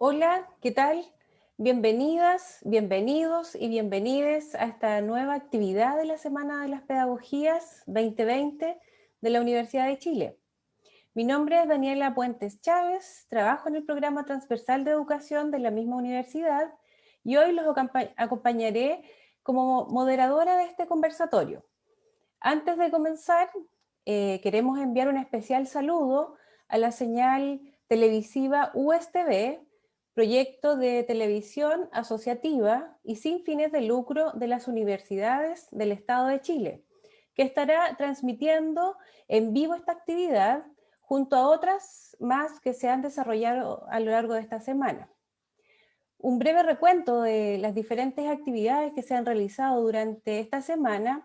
Hola, ¿qué tal? Bienvenidas, bienvenidos y bienvenides a esta nueva actividad de la Semana de las Pedagogías 2020 de la Universidad de Chile. Mi nombre es Daniela Puentes Chávez, trabajo en el programa transversal de educación de la misma universidad y hoy los acompañaré como moderadora de este conversatorio. Antes de comenzar, eh, queremos enviar un especial saludo a la señal televisiva USTV, proyecto de televisión asociativa y sin fines de lucro de las universidades del Estado de Chile, que estará transmitiendo en vivo esta actividad junto a otras más que se han desarrollado a lo largo de esta semana. Un breve recuento de las diferentes actividades que se han realizado durante esta semana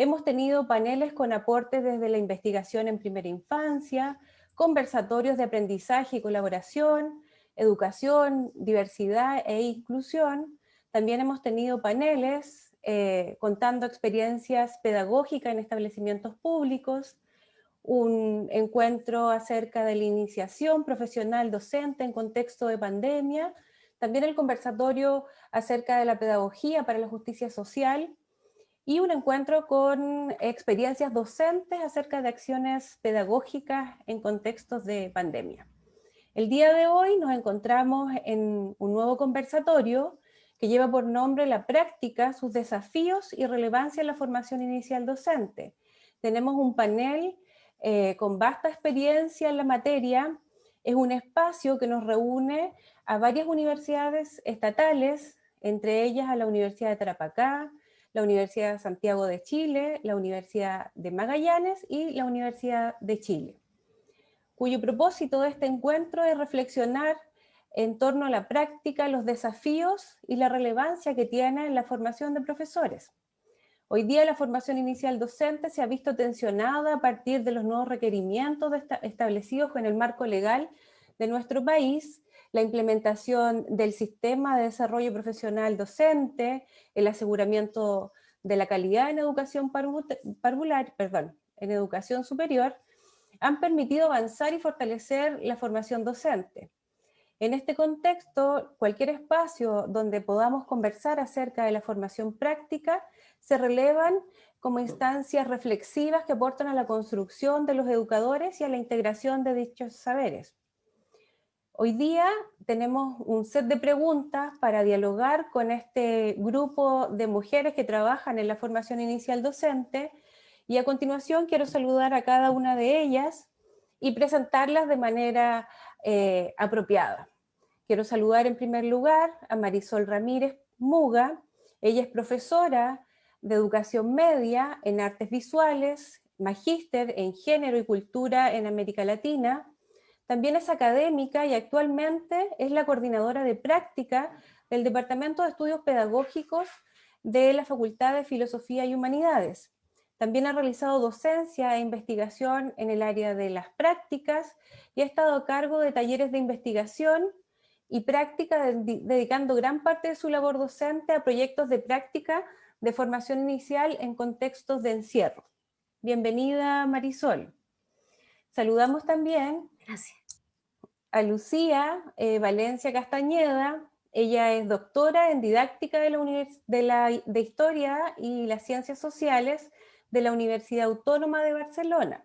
Hemos tenido paneles con aportes desde la investigación en primera infancia, conversatorios de aprendizaje y colaboración, educación, diversidad e inclusión. También hemos tenido paneles eh, contando experiencias pedagógicas en establecimientos públicos, un encuentro acerca de la iniciación profesional docente en contexto de pandemia, también el conversatorio acerca de la pedagogía para la justicia social, y un encuentro con experiencias docentes acerca de acciones pedagógicas en contextos de pandemia. El día de hoy nos encontramos en un nuevo conversatorio que lleva por nombre La práctica, sus desafíos y relevancia en la formación inicial docente. Tenemos un panel eh, con vasta experiencia en la materia, es un espacio que nos reúne a varias universidades estatales, entre ellas a la Universidad de Tarapacá, la Universidad de Santiago de Chile, la Universidad de Magallanes y la Universidad de Chile, cuyo propósito de este encuentro es reflexionar en torno a la práctica, los desafíos y la relevancia que tiene en la formación de profesores. Hoy día la formación inicial docente se ha visto tensionada a partir de los nuevos requerimientos establecidos en el marco legal de nuestro país la implementación del sistema de desarrollo profesional docente, el aseguramiento de la calidad en educación parvular, perdón, en educación superior, han permitido avanzar y fortalecer la formación docente. En este contexto, cualquier espacio donde podamos conversar acerca de la formación práctica se relevan como instancias reflexivas que aportan a la construcción de los educadores y a la integración de dichos saberes. Hoy día tenemos un set de preguntas para dialogar con este grupo de mujeres que trabajan en la formación inicial docente y a continuación quiero saludar a cada una de ellas y presentarlas de manera eh, apropiada. Quiero saludar en primer lugar a Marisol Ramírez Muga, ella es profesora de educación media en artes visuales, magíster en género y cultura en América Latina, también es académica y actualmente es la coordinadora de práctica del Departamento de Estudios Pedagógicos de la Facultad de Filosofía y Humanidades. También ha realizado docencia e investigación en el área de las prácticas y ha estado a cargo de talleres de investigación y práctica, dedicando gran parte de su labor docente a proyectos de práctica de formación inicial en contextos de encierro. Bienvenida Marisol. Saludamos también a Lucía eh, Valencia Castañeda. Ella es doctora en didáctica de, la de, la, de Historia y las Ciencias Sociales de la Universidad Autónoma de Barcelona,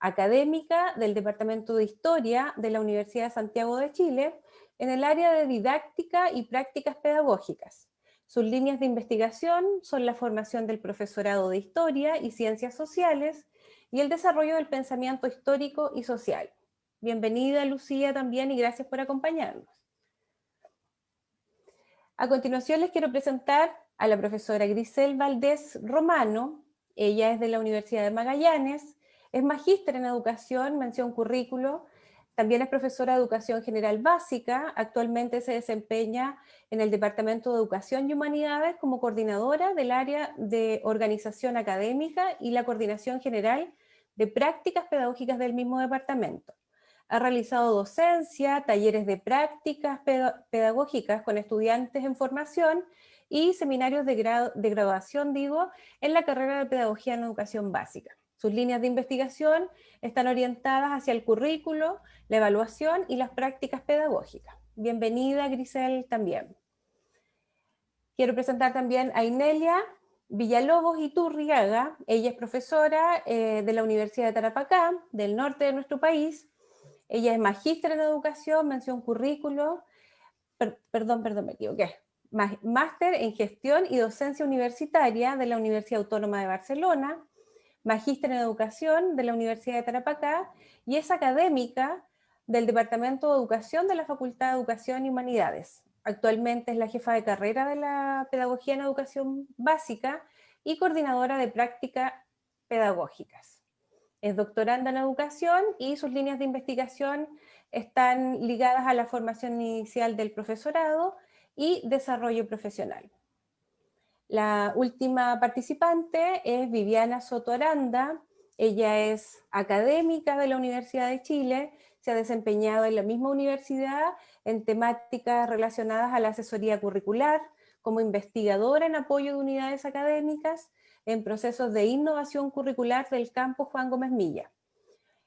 académica del Departamento de Historia de la Universidad de Santiago de Chile, en el área de didáctica y prácticas pedagógicas. Sus líneas de investigación son la formación del profesorado de Historia y Ciencias Sociales y el desarrollo del pensamiento histórico y social. Bienvenida Lucía también y gracias por acompañarnos. A continuación les quiero presentar a la profesora Grisel Valdés Romano. Ella es de la Universidad de Magallanes, es magíster en educación, mención currículo, también es profesora de educación general básica, actualmente se desempeña en el Departamento de Educación y Humanidades como coordinadora del área de organización académica y la coordinación general de prácticas pedagógicas del mismo departamento. Ha realizado docencia, talleres de prácticas pedagógicas con estudiantes en formación y seminarios de, de graduación, digo, en la carrera de Pedagogía en Educación Básica. Sus líneas de investigación están orientadas hacia el currículo, la evaluación y las prácticas pedagógicas. Bienvenida, Grisel, también. Quiero presentar también a Inelia Villalobos Iturriaga. Ella es profesora eh, de la Universidad de Tarapacá, del norte de nuestro país. Ella es magíster en educación, mención currículo, perdón, perdón, me equivoqué, máster en gestión y docencia universitaria de la Universidad Autónoma de Barcelona, magíster en educación de la Universidad de Tarapacá y es académica del Departamento de Educación de la Facultad de Educación y Humanidades. Actualmente es la jefa de carrera de la Pedagogía en Educación Básica y coordinadora de prácticas pedagógicas. Es doctoranda en educación y sus líneas de investigación están ligadas a la formación inicial del profesorado y desarrollo profesional. La última participante es Viviana Soto Aranda. Ella es académica de la Universidad de Chile, se ha desempeñado en la misma universidad en temáticas relacionadas a la asesoría curricular, como investigadora en apoyo de unidades académicas, en procesos de innovación curricular del campo Juan Gómez Milla.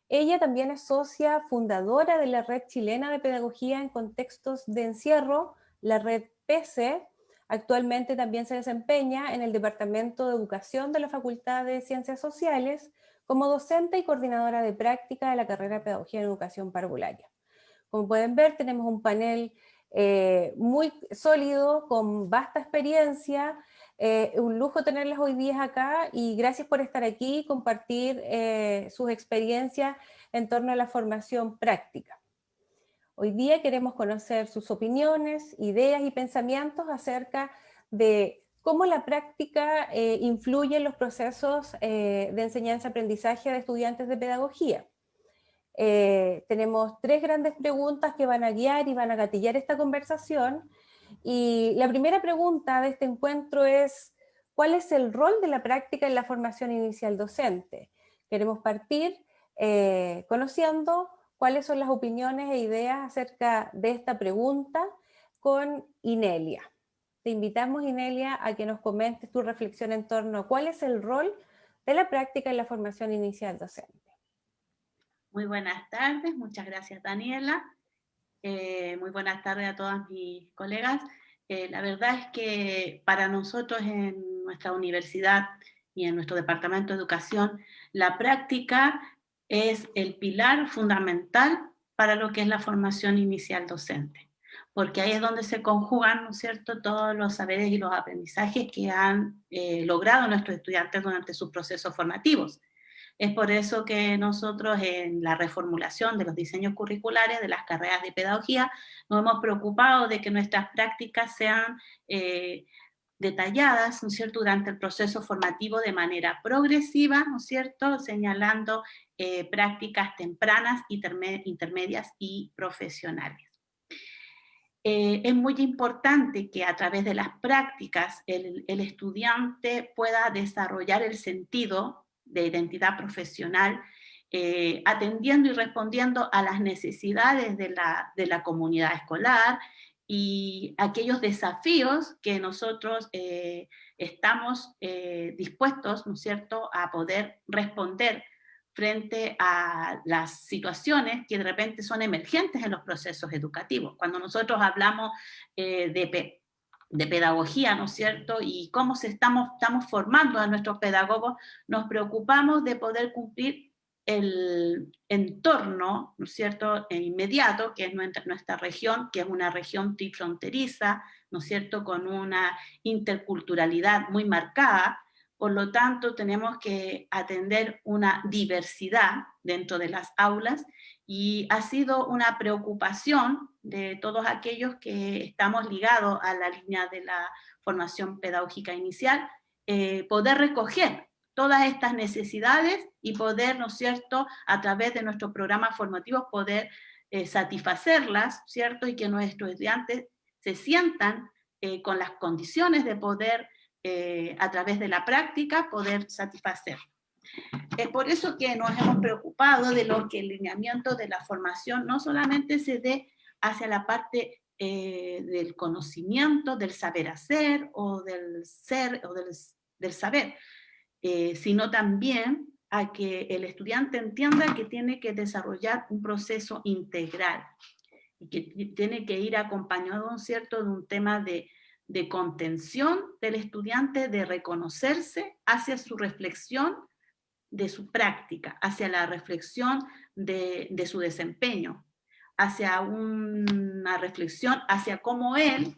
Ella también es socia fundadora de la Red Chilena de Pedagogía en Contextos de Encierro, la Red PC. Actualmente también se desempeña en el Departamento de Educación de la Facultad de Ciencias Sociales como docente y coordinadora de práctica de la carrera de Pedagogía en Educación Parvularia. Como pueden ver, tenemos un panel eh, muy sólido, con vasta experiencia, eh, un lujo tenerlas hoy día acá y gracias por estar aquí y compartir eh, sus experiencias en torno a la formación práctica. Hoy día queremos conocer sus opiniones, ideas y pensamientos acerca de cómo la práctica influye en los procesos de enseñanza-aprendizaje de estudiantes de pedagogía. Eh, tenemos tres grandes preguntas que van a guiar y van a gatillar esta conversación. Y la primera pregunta de este encuentro es, ¿cuál es el rol de la práctica en la formación inicial docente? Queremos partir eh, conociendo cuáles son las opiniones e ideas acerca de esta pregunta con Inelia. Te invitamos, Inelia, a que nos comentes tu reflexión en torno a cuál es el rol de la práctica en la formación inicial docente. Muy buenas tardes, muchas gracias Daniela. Eh, muy buenas tardes a todas mis colegas. Eh, la verdad es que para nosotros en nuestra universidad y en nuestro departamento de educación, la práctica es el pilar fundamental para lo que es la formación inicial docente, porque ahí es donde se conjugan, ¿no es cierto?, todos los saberes y los aprendizajes que han eh, logrado nuestros estudiantes durante sus procesos formativos. Es por eso que nosotros en la reformulación de los diseños curriculares de las carreras de pedagogía nos hemos preocupado de que nuestras prácticas sean eh, detalladas, ¿no es cierto?, durante el proceso formativo de manera progresiva, ¿no es cierto?, señalando eh, prácticas tempranas, intermedias y profesionales. Eh, es muy importante que a través de las prácticas el, estudiante pueda desarrollar el sentido de identidad profesional, eh, atendiendo y respondiendo a las necesidades de la, comunidad escolar y aquellos desafíos que nosotros eh, estamos eh, dispuestos, ¿no cierto?, a poder responder frente a las situaciones que de repente son emergentes en los procesos educativos. Cuando nosotros hablamos de de pedagogía, ¿no es cierto? Y cómo se estamos, estamos formando a nuestros pedagogos, nos preocupamos de poder cumplir el entorno, ¿no es cierto?, inmediato, que es nuestra región, que es una región trifronteriza, ¿no es cierto?, con una interculturalidad muy marcada, por lo tanto tenemos que atender una diversidad dentro de las aulas y ha sido una preocupación de todos aquellos que estamos ligados a la línea de la formación pedagógica inicial, eh, poder recoger todas estas necesidades y poder, ¿no es cierto?, a través de nuestros programas formativos poder eh, satisfacerlas, ¿cierto?, y que nuestros estudiantes se sientan eh, con las condiciones de poder, a través de la práctica, poder satisfacer. Es por eso que nos hemos preocupado de lo que el lineamiento de la formación no solamente se dé hacia la parte eh, del conocimiento, del saber hacer, o del ser, o del, saber, eh, sino también a que el estudiante entienda que tiene que desarrollar un proceso integral. que tiene que ir acompañado, ¿cierto?, de un tema de, de contención del estudiante, de reconocerse hacia su reflexión de su práctica, hacia la reflexión de, de su desempeño, hacia una reflexión hacia cómo él,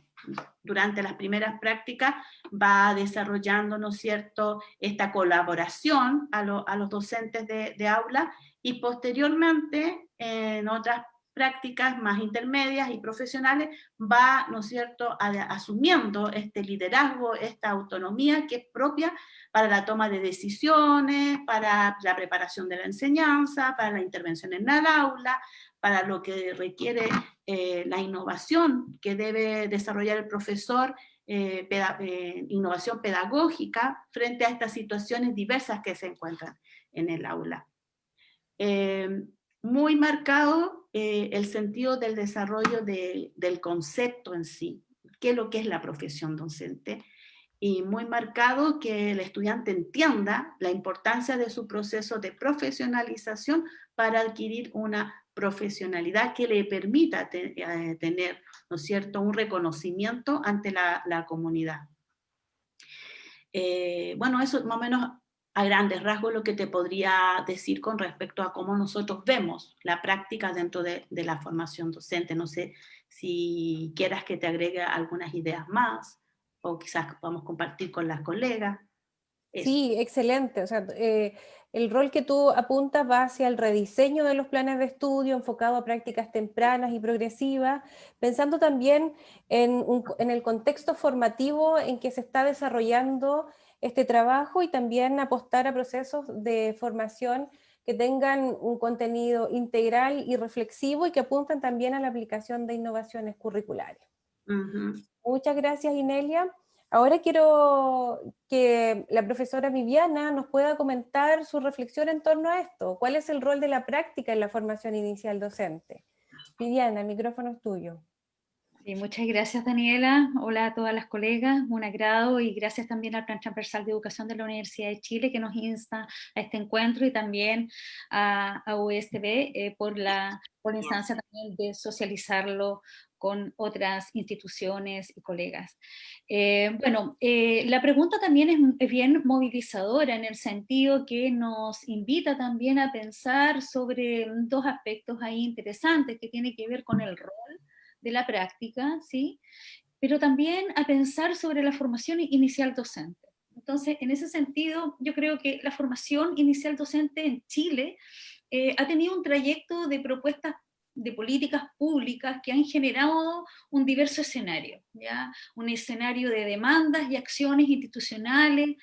durante las primeras prácticas, va desarrollando, ¿no cierto?, esta colaboración a, a los docentes de, de aula, y posteriormente, en otras prácticas más intermedias y profesionales, va, ¿no es cierto?, asumiendo este liderazgo, esta autonomía que es propia para la toma de decisiones, para la preparación de la enseñanza, para la intervención en el aula, para lo que requiere eh, la innovación que debe desarrollar el profesor, eh, eh, innovación pedagógica frente a estas situaciones diversas que se encuentran en el aula muy marcado eh, el sentido del desarrollo del concepto en sí, qué es lo que es la profesión docente, y muy marcado que el estudiante entienda la importancia de su proceso de profesionalización para adquirir una profesionalidad que le permita eh, tener, ¿no es cierto?, un reconocimiento ante la, comunidad. Eh, bueno, eso más o menos a grandes rasgos lo que te podría decir con respecto a cómo nosotros vemos la práctica dentro de, la formación docente. No sé si quieras que te agregue algunas ideas más, o quizás podamos compartir con las colegas. Sí, excelente. O sea, eh, el rol que tú apuntas va hacia el rediseño de los planes de estudio enfocado a prácticas tempranas y progresivas, pensando también en, en el contexto formativo en que se está desarrollando este trabajo y también apostar a procesos de formación que tengan un contenido integral y reflexivo y que apuntan también a la aplicación de innovaciones curriculares. Muchas gracias Inelia. Ahora quiero que la profesora Viviana nos pueda comentar su reflexión en torno a esto. ¿Cuál es el rol de la práctica en la formación inicial docente? Viviana, el micrófono es tuyo muchas gracias Daniela, hola a todas las colegas, un agrado y gracias también al Plan Transversal de Educación de la Universidad de Chile que nos insta a este encuentro y también a, a USB eh, por, la, instancia también de socializarlo con otras instituciones y colegas. Eh, bueno, eh, la pregunta también es, es, bien movilizadora en el sentido que nos invita también a pensar sobre dos aspectos ahí interesantes que tienen que ver con el rol de la práctica, ¿sí? pero también a pensar sobre la formación inicial docente. Entonces, en ese sentido, yo creo que la formación inicial docente en Chile eh, ha tenido un trayecto de propuestas de políticas públicas que han generado un diverso escenario, ¿ya? un escenario de demandas y acciones institucionales,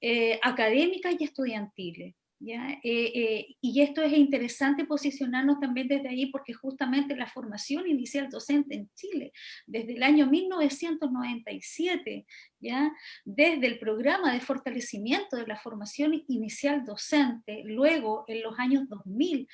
eh, académicas y estudiantiles. Eh, eh, y esto es interesante posicionarnos también desde ahí porque justamente la formación inicial docente en Chile, desde el año 1997, ¿ya? desde el programa de fortalecimiento de la formación inicial docente, luego en los años 2000,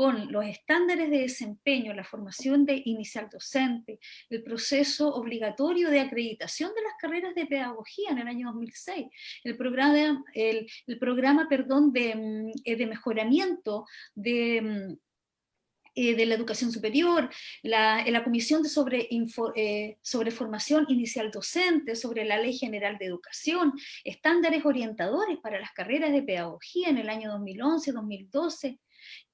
con los estándares de desempeño, la formación de inicial docente, el proceso obligatorio de acreditación de las carreras de pedagogía en el año 2006, el programa, el, el programa perdón, de, mm, eh, de mejoramiento de mm, eh, de la educación superior, la, la comisión de sobre, eh, sobre formación inicial docente, sobre la ley general de educación, estándares orientadores para las carreras de pedagogía en el año 2011, 2012,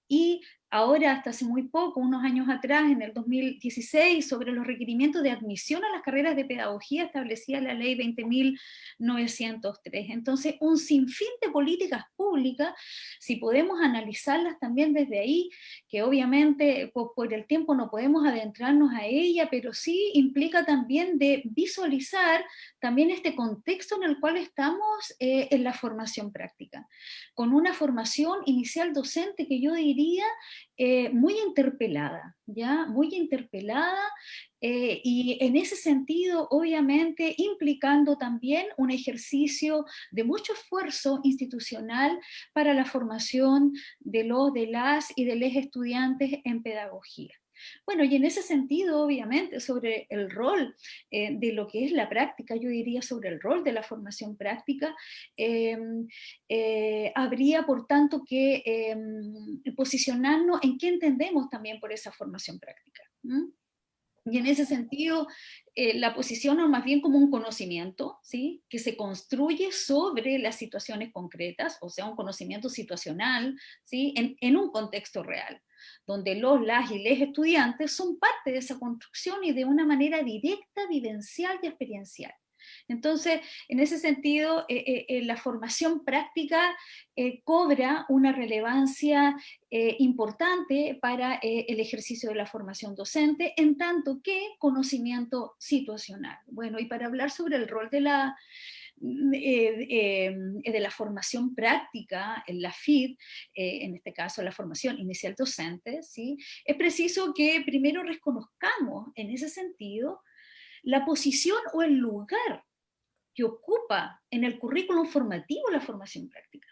y ahora hasta hace muy poco, unos años atrás, en el 2016, sobre los requerimientos de admisión a las carreras de pedagogía establecía la ley 20.903. Entonces, un sinfín de políticas públicas, si podemos analizarlas también desde ahí, que obviamente por, el tiempo no podemos adentrarnos a ella, pero sí implica también de visualizar también este contexto en el cual estamos eh, en la formación práctica, con una formación inicial docente que yo diría eh, muy interpelada, ¿ya? Muy interpelada eh, y en ese sentido, obviamente, implicando también un ejercicio de mucho esfuerzo institucional para la formación de los, de las y de los estudiantes en pedagogía. Bueno, y en ese sentido, obviamente, sobre el rol eh, de lo que es la práctica, yo diría sobre el rol de la formación práctica, em, eh, habría, por tanto, que em, posicionarnos en qué entendemos también por esa formación práctica. Y en ese sentido eh, la posiciono más bien como un conocimiento, ¿sí? que se construye sobre las situaciones concretas, o sea, un conocimiento situacional, ¿sí? en, en un contexto real, donde los, las y les estudiantes son parte de esa construcción y de una manera directa, vivencial y experiencial. Entonces, en ese sentido, eh, eh, eh, la formación práctica cobra una relevancia importante para el ejercicio de la formación docente, en tanto que conocimiento situacional. Bueno, y para hablar sobre el rol de la, mm, de la formación práctica en la FID, en este caso la formación inicial docente, ¿sí? es preciso que primero reconozcamos en ese sentido la posición o el lugar que ocupa en el currículum formativo la formación práctica.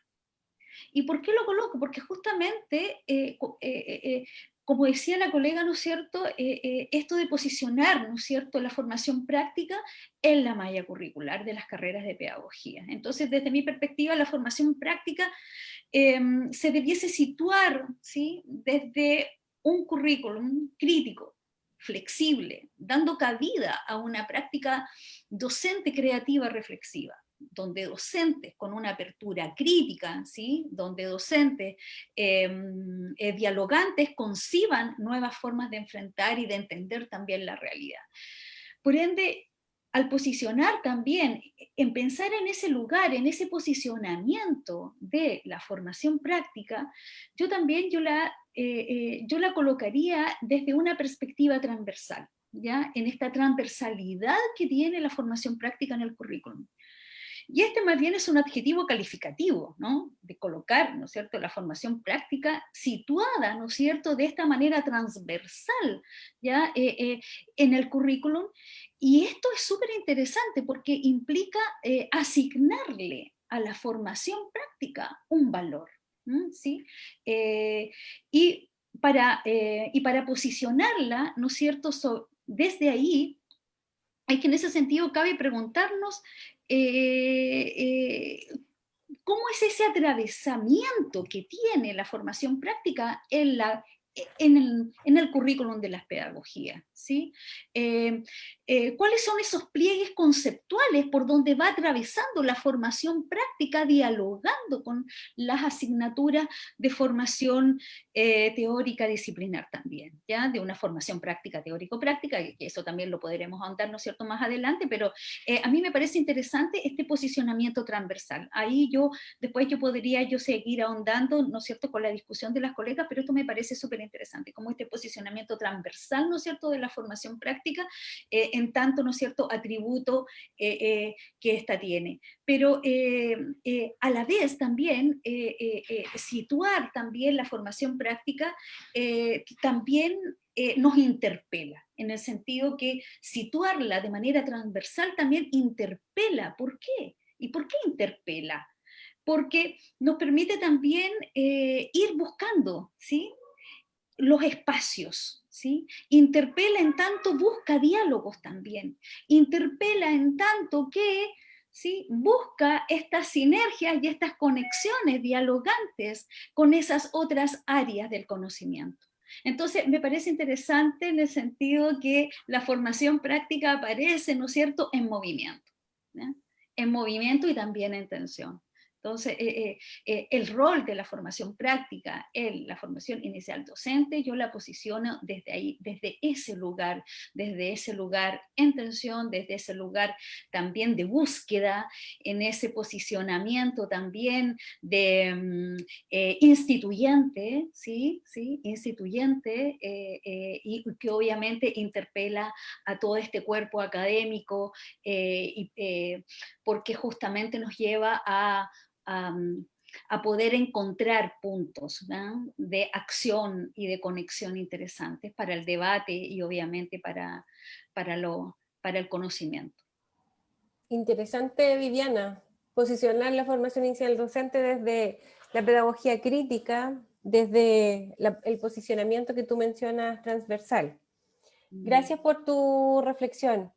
¿Y por qué lo coloco? Porque justamente, eh, eh, eh, como decía la colega, ¿no es cierto?, esto de posicionar, ¿no es cierto?, la formación práctica en la malla curricular de las carreras de pedagogía. Entonces, desde mi perspectiva, la formación práctica em, se debiese situar, ¿sí?, desde un currículum crítico, flexible, dando cabida a una práctica docente creativa reflexiva, donde docentes con una apertura crítica, ¿sí? donde docentes em, eh, dialogantes conciban nuevas formas de enfrentar y de entender también la realidad. Por ende, al posicionar también, en pensar en ese lugar, en ese posicionamiento de la formación práctica, yo también yo la, eh, eh, yo la colocaría desde una perspectiva transversal, ¿ya? en esta transversalidad que tiene la formación práctica en el currículum. Y este más bien es un adjetivo calificativo, ¿no? De colocar, ¿no es cierto?, la formación práctica situada, ¿no es cierto?, de esta manera transversal, ¿ya?, eh, eh, en el currículum. Y esto es súper interesante porque implica eh, asignarle a la formación práctica un valor, ¿sí? y, para, y para posicionarla, ¿no es cierto?, desde ahí, hay que en ese sentido cabe preguntarnos eh, eh, cómo es ese atravesamiento que tiene la formación práctica en la en el, currículum de las pedagogías. Eh, eh, ¿Cuáles son esos pliegues conceptuales por donde va atravesando la formación práctica, dialogando con las asignaturas de formación eh, teórica disciplinar también? ¿ya? De una formación práctica, teórico-práctica, que eso también lo podremos ahondar, ¿no cierto?, más adelante, pero a mí me parece interesante este posicionamiento transversal. Ahí yo, después yo podría yo seguir ahondando, ¿no cierto?, con la discusión de las colegas, pero esto me parece súper interesante, como este posicionamiento transversal, ¿no es cierto?, la formación práctica, eh, en tanto, ¿no es cierto?, atributo eh, eh, que ésta tiene. Pero a la vez también, situar también la formación práctica también nos interpela, en el sentido que situarla de manera transversal también interpela. ¿Por qué? ¿Y por qué interpela? Porque nos permite también ir buscando, ¿sí? los espacios, ¿sí? Interpela en tanto busca diálogos también, interpela en tanto que busca estas sinergias y estas conexiones dialogantes con esas otras áreas del conocimiento. Entonces, me parece interesante en el sentido que la formación práctica aparece, ¿no es cierto?, en movimiento. En movimiento y también en tensión. Entonces, eh, eh, eh, el rol de la formación práctica en la formación inicial docente, yo la posiciono desde ahí, desde ese lugar, desde ese lugar en tensión, desde ese lugar también de búsqueda, en ese posicionamiento también de mm, instituyente, ¿sí? ¿sí? Instituyente, y que obviamente interpela a todo este cuerpo académico, porque justamente nos lleva a a, poder encontrar puntos de acción y de conexión interesantes para el debate y obviamente para, para, lo, para el conocimiento. Interesante, Viviana, posicionar la formación inicial docente desde la pedagogía crítica, desde el posicionamiento que tú mencionas transversal. Gracias por tu reflexión.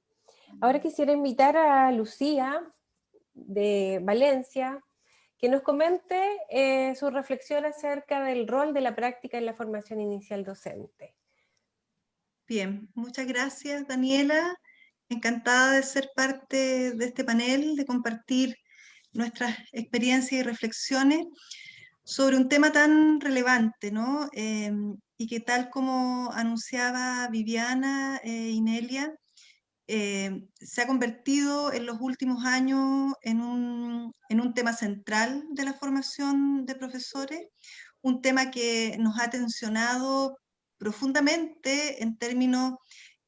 Ahora quisiera invitar a Lucía de Valencia, que nos comente eh, su reflexión acerca del rol de la práctica en la formación inicial docente. Bien, muchas gracias Daniela. Encantada de ser parte de este panel, de compartir nuestras experiencias y reflexiones sobre un tema tan relevante, ¿no? Em, y que tal como anunciaba Viviana e Inelia, em, se ha convertido en los últimos años en un, en un tema central de la formación de profesores, un tema que nos ha tensionado profundamente en términos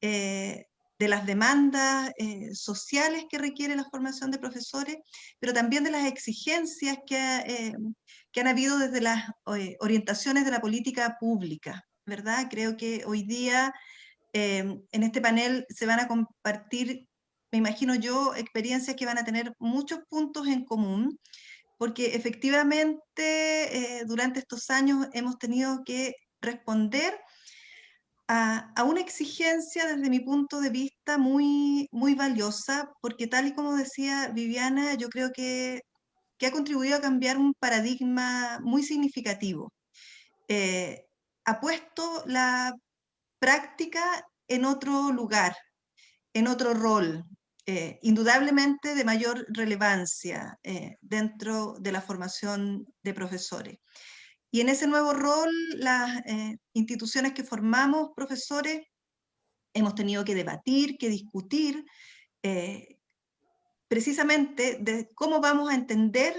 eh, de las demandas eh, sociales que requiere la formación de profesores, pero también de las exigencias que, eh, que han habido desde las orientaciones de la política pública, ¿verdad? Creo que hoy día en este panel se van a compartir, me imagino yo, experiencias que van a tener muchos puntos en común, porque efectivamente durante estos años hemos tenido que responder a, una exigencia desde mi punto de vista muy, muy valiosa, porque tal y como decía Viviana, yo creo que, que ha contribuido a cambiar un paradigma muy significativo. Eh, ha puesto la práctica en otro lugar, en otro rol, eh, indudablemente de mayor relevancia eh, dentro de la formación de profesores. Y en ese nuevo rol, las eh, instituciones que formamos, profesores, hemos tenido que debatir, que discutir, precisamente de cómo vamos a entender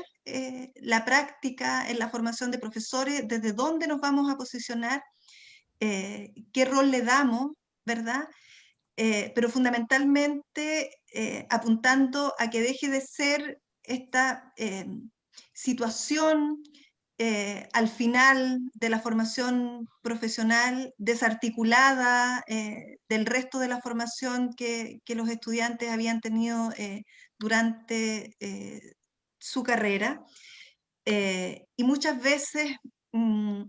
la práctica en la formación de profesores, desde dónde nos vamos a posicionar, qué rol le damos, ¿verdad? pero fundamentalmente apuntando a que deje de ser esta situación eh, al final de la formación profesional desarticulada eh, del resto de la formación que, los estudiantes habían tenido eh, durante su carrera. y muchas veces mm,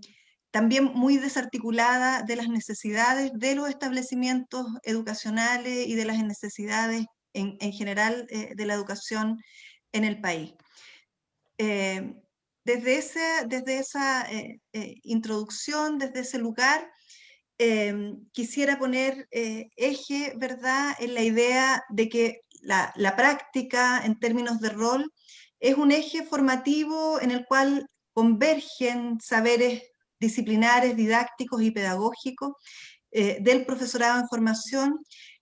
también muy desarticulada de las necesidades de los establecimientos educacionales y de las necesidades en, general de la educación en el país. Desde, ese, desde esa eh, eh, introducción, desde ese lugar, quisiera poner eh, eje, ¿verdad?, en la idea de que la, la, práctica en términos de rol es un eje formativo en el cual convergen saberes disciplinares, didácticos y pedagógicos del profesorado en formación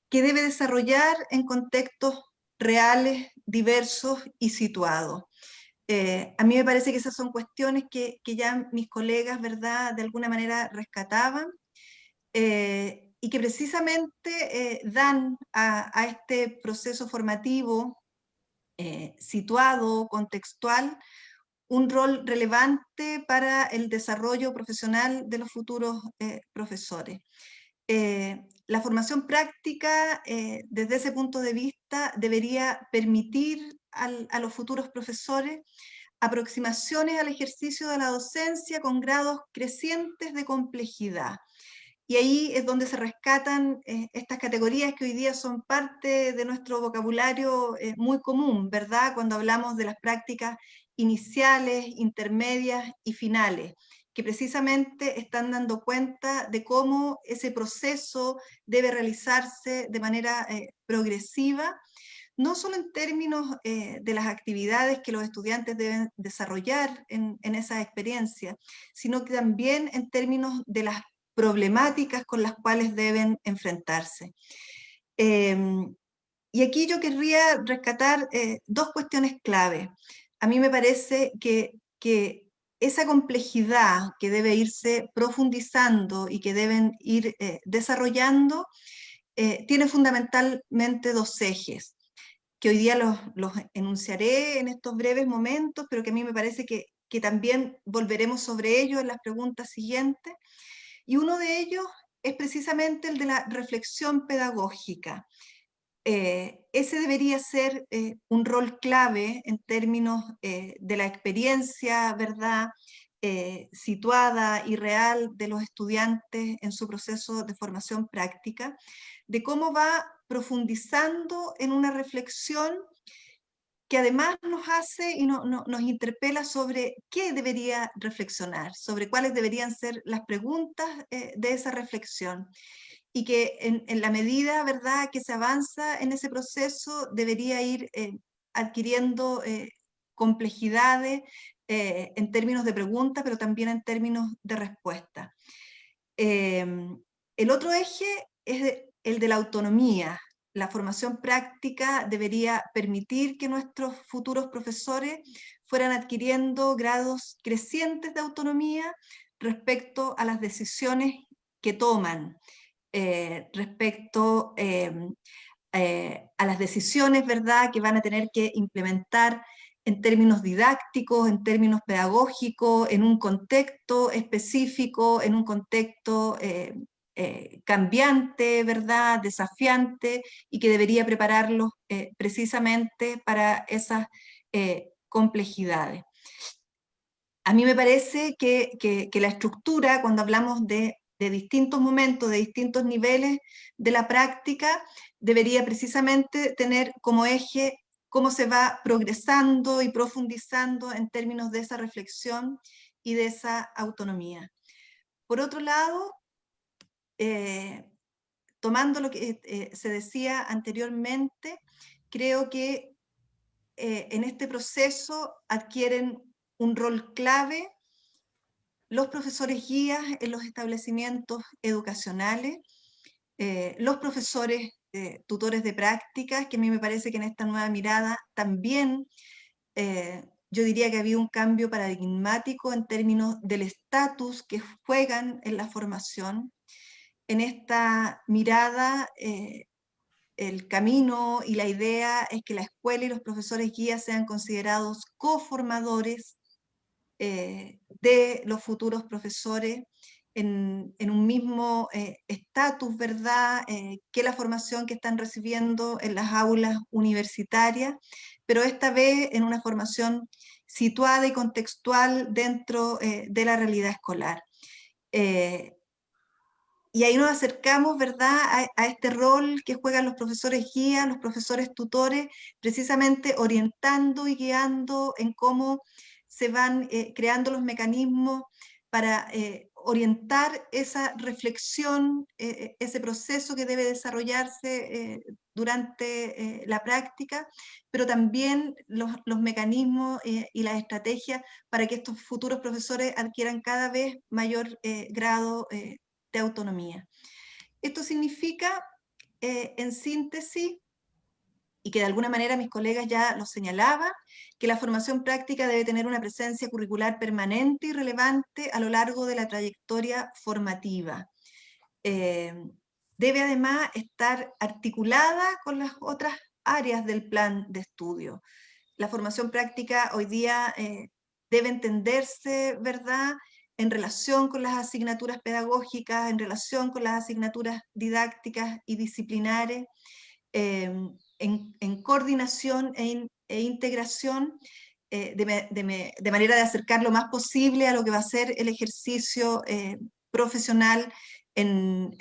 que debe desarrollar en contextos reales, diversos y situados. Eh, a mí me parece que esas son cuestiones que, ya mis colegas, ¿verdad?, de alguna manera rescataban eh, y que precisamente eh, dan a, este proceso formativo situado, contextual, un rol relevante para el desarrollo profesional de los futuros profesores. la formación práctica, desde ese punto de vista, debería permitir a los futuros profesores aproximaciones al ejercicio de la docencia con grados crecientes de complejidad. Y ahí es donde se rescatan eh, estas categorías que hoy día son parte de nuestro vocabulario eh, muy común, ¿verdad? Cuando hablamos de las prácticas iniciales, intermedias y finales, que precisamente están dando cuenta de cómo ese proceso debe realizarse de manera eh, progresiva no solo en términos eh, de las actividades que los estudiantes deben desarrollar en, esa experiencia, sino que también en términos de las problemáticas con las cuales deben enfrentarse. Em, y aquí yo querría rescatar eh, dos cuestiones clave. A mí me parece que, que esa complejidad que debe irse profundizando y que deben ir eh, desarrollando, tiene fundamentalmente dos ejes que hoy día los, enunciaré en estos breves momentos, pero que a mí me parece que, también volveremos sobre ellos en las preguntas siguientes. Y uno de ellos es precisamente el de la reflexión pedagógica. Eh, ese debería ser eh, un rol clave en términos eh, de la experiencia, ¿verdad?, situada y real de los estudiantes en su proceso de formación práctica, de cómo va profundizando en una reflexión que además nos hace y nos interpela sobre qué debería reflexionar, sobre cuáles deberían ser las preguntas de esa reflexión. Y que en, la medida ¿verdad? que se avanza en ese proceso debería ir eh, adquiriendo eh, complejidades eh, en términos de pregunta, pero también en términos de respuesta. Em, el otro eje es el de la autonomía. La formación práctica debería permitir que nuestros futuros profesores fueran adquiriendo grados crecientes de autonomía respecto a las decisiones que toman, eh, respecto em, eh, a las decisiones ¿verdad? que van a tener que implementar en términos didácticos, en términos pedagógicos, en un contexto específico, en un contexto eh, cambiante, ¿verdad? desafiante, y que debería prepararlos precisamente para esas complejidades. A mí me parece que, que, la estructura, cuando hablamos de de distintos momentos, de distintos niveles de la práctica, debería precisamente tener como eje cómo se va progresando y profundizando en términos de esa reflexión y de esa autonomía. Por otro lado, eh, tomando lo que eh, se decía anteriormente, creo que eh, en este proceso adquieren un rol clave los profesores guías en los establecimientos educacionales, eh, los profesores eh, tutores de prácticas, que a mí me parece que en esta nueva mirada también eh, yo diría que había un cambio paradigmático en términos del estatus que juegan en la formación. En esta mirada, el camino y la idea es que la escuela y los profesores guías sean considerados coformadores eh, de los futuros profesores en, un mismo eh, estatus, ¿verdad?, eh, que la formación que están recibiendo en las aulas universitarias, pero esta vez en una formación situada y contextual dentro de la realidad escolar. y ahí nos acercamos, ¿verdad?, a, a, este rol que juegan los profesores guías, los profesores tutores, precisamente orientando y guiando en cómo se van eh, creando los mecanismos para eh, orientar esa reflexión, eh, ese proceso que debe desarrollarse durante la práctica, pero también los, los mecanismos y las estrategias para que estos futuros profesores adquieran cada vez mayor grado de autonomía. Esto significa, en síntesis, y que de alguna manera mis colegas ya lo señalaban, que la formación práctica debe tener una presencia curricular permanente y relevante a lo largo de la trayectoria formativa. Eh, debe además estar articulada con las otras áreas del plan de estudio. La formación práctica hoy día eh, debe entenderse, ¿verdad?, en relación con las asignaturas pedagógicas, en relación con las asignaturas didácticas y disciplinares, eh, en, coordinación e, e integración eh, de, manera de acercar lo más posible a lo que va a ser el ejercicio eh, profesional en,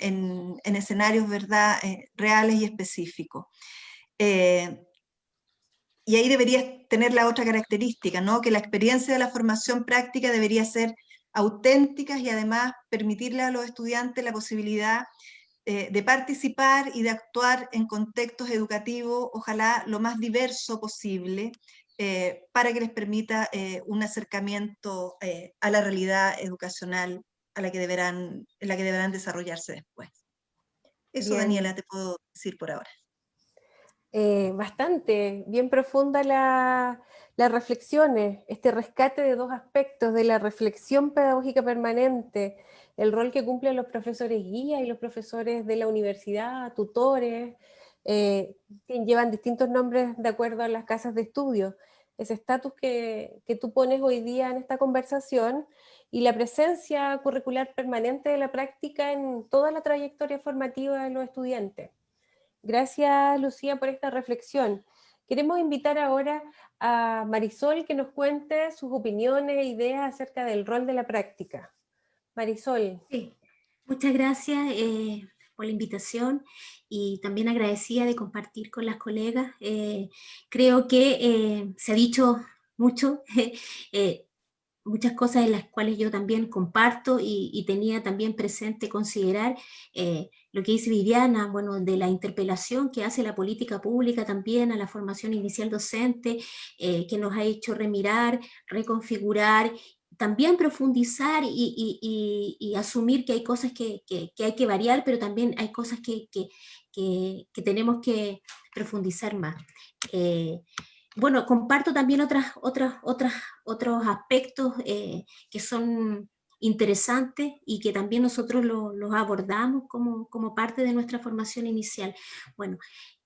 escenarios ¿verdad? Eh, reales y específicos. y ahí debería tener la otra característica, ¿no? que la experiencia de la formación práctica debería ser auténtica y además permitirle a los estudiantes la posibilidad eh, de participar y de actuar en contextos educativos, ojalá lo más diverso posible, eh, para que les permita eh, un acercamiento a la realidad educacional a la que deberán, en la que deberán desarrollarse después. Eso, Daniela, te puedo decir por ahora. bastante, bien profunda la, las reflexiones, este rescate de dos aspectos, de la reflexión pedagógica permanente, el rol que cumplen los profesores guía y los profesores de la universidad, tutores, eh, llevan distintos nombres de acuerdo a las casas de estudio. Ese estatus que, que tú pones hoy día en esta conversación y la presencia curricular permanente de la práctica en toda la trayectoria formativa de los estudiantes. Gracias, Lucía, por esta reflexión. Queremos invitar ahora a Marisol que nos cuente sus opiniones e ideas acerca del rol de la práctica. Marisol. Sí, muchas gracias eh, por la invitación y también agradecida de compartir con las colegas. Eh, creo que eh, se ha dicho mucho, muchas cosas en las cuales yo también comparto y, tenía también presente considerar lo que dice Viviana, bueno, de la interpelación que hace la política pública también a la formación inicial docente, que nos ha hecho remirar, reconfigurar, también profundizar y, asumir que hay cosas que, hay que variar, pero también hay cosas que, tenemos que profundizar más. Eh, bueno, comparto también otras, otras, otras, otros aspectos eh, que son interesantes y que también nosotros los abordamos como, como, parte de nuestra formación inicial. Bueno,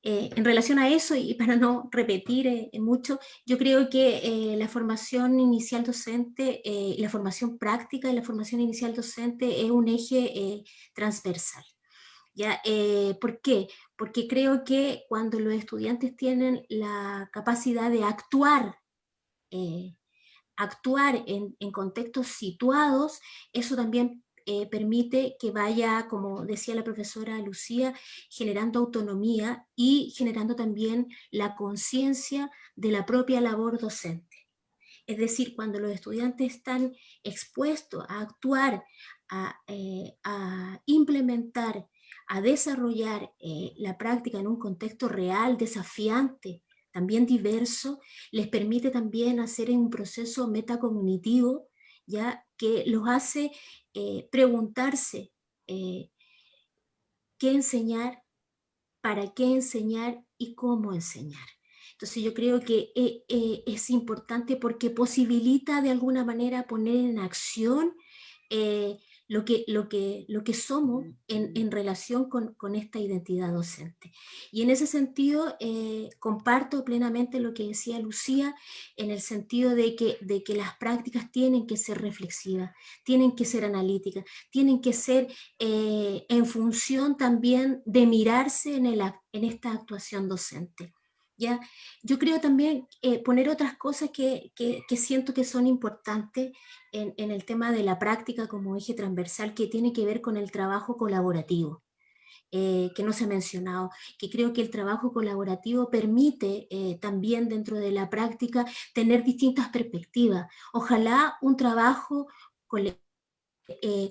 eh, en relación a eso, y para no repetir eh, mucho, yo creo que eh, la formación inicial docente, la formación práctica y la formación inicial docente es un eje transversal. ¿Ya? ¿Por qué? Porque creo que cuando los estudiantes tienen la capacidad de actuar actuar en, contextos situados, eso también eh, permite que vaya, como decía la profesora Lucía, generando autonomía y generando también la conciencia de la propia labor docente. Es decir, cuando los estudiantes están expuestos a actuar, a, eh, implementar, a desarrollar eh, la práctica en un contexto real, desafiante, también diverso, les permite también hacer un proceso metacognitivo, ya que los hace eh, preguntarse eh, qué enseñar, para qué enseñar y cómo enseñar. Entonces yo creo que eh, es importante porque posibilita de alguna manera poner en acción lo que, lo que, lo que somos en, relación con, esta identidad docente. Y en ese sentido eh, comparto plenamente lo que decía Lucía, en el sentido de que, de que las prácticas tienen que ser reflexivas, tienen que ser analíticas, tienen que ser eh, en función también de mirarse en, el, en esta actuación docente. ¿Ya? Yo creo también eh, poner otras cosas que, siento que son importantes en, el tema de la práctica como eje transversal que tiene que ver con el trabajo colaborativo. Eh, que no se ha mencionado, que creo que el trabajo colaborativo permite eh, también dentro de la práctica tener distintas perspectivas. Ojalá un trabajo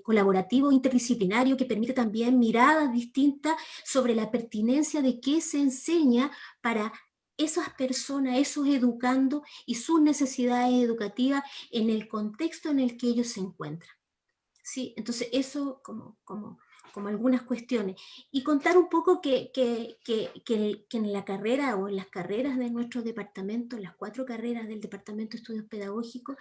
colaborativo interdisciplinario que permite también miradas distintas sobre la pertinencia de qué se enseña para esas personas, esos educando y sus necesidades educativas en el contexto en el que ellos se encuentran. ¿Sí? Entonces eso como, como, como algunas cuestiones. Y contar un poco que, que, que, en la carrera o en las carreras de nuestro departamento, las cuatro carreras del Departamento de Estudios Pedagógicos,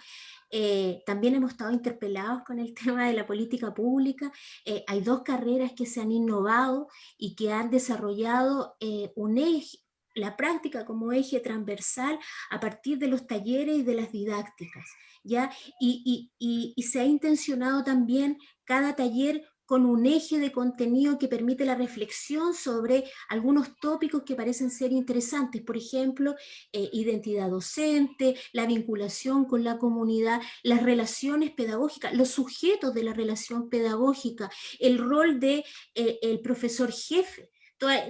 eh, también hemos estado interpelados con el tema de la política pública. Eh, hay dos carreras que se han innovado y que han desarrollado eh, un eje, la práctica como eje transversal a partir de los talleres y de las didácticas, ¿ya? Y, se ha intencionado también cada taller con un eje de contenido que permite la reflexión sobre algunos tópicos que parecen ser interesantes, por ejemplo, eh, identidad docente, la vinculación con la comunidad, las relaciones pedagógicas, los sujetos de la relación pedagógica, el rol del de, eh, profesor jefe,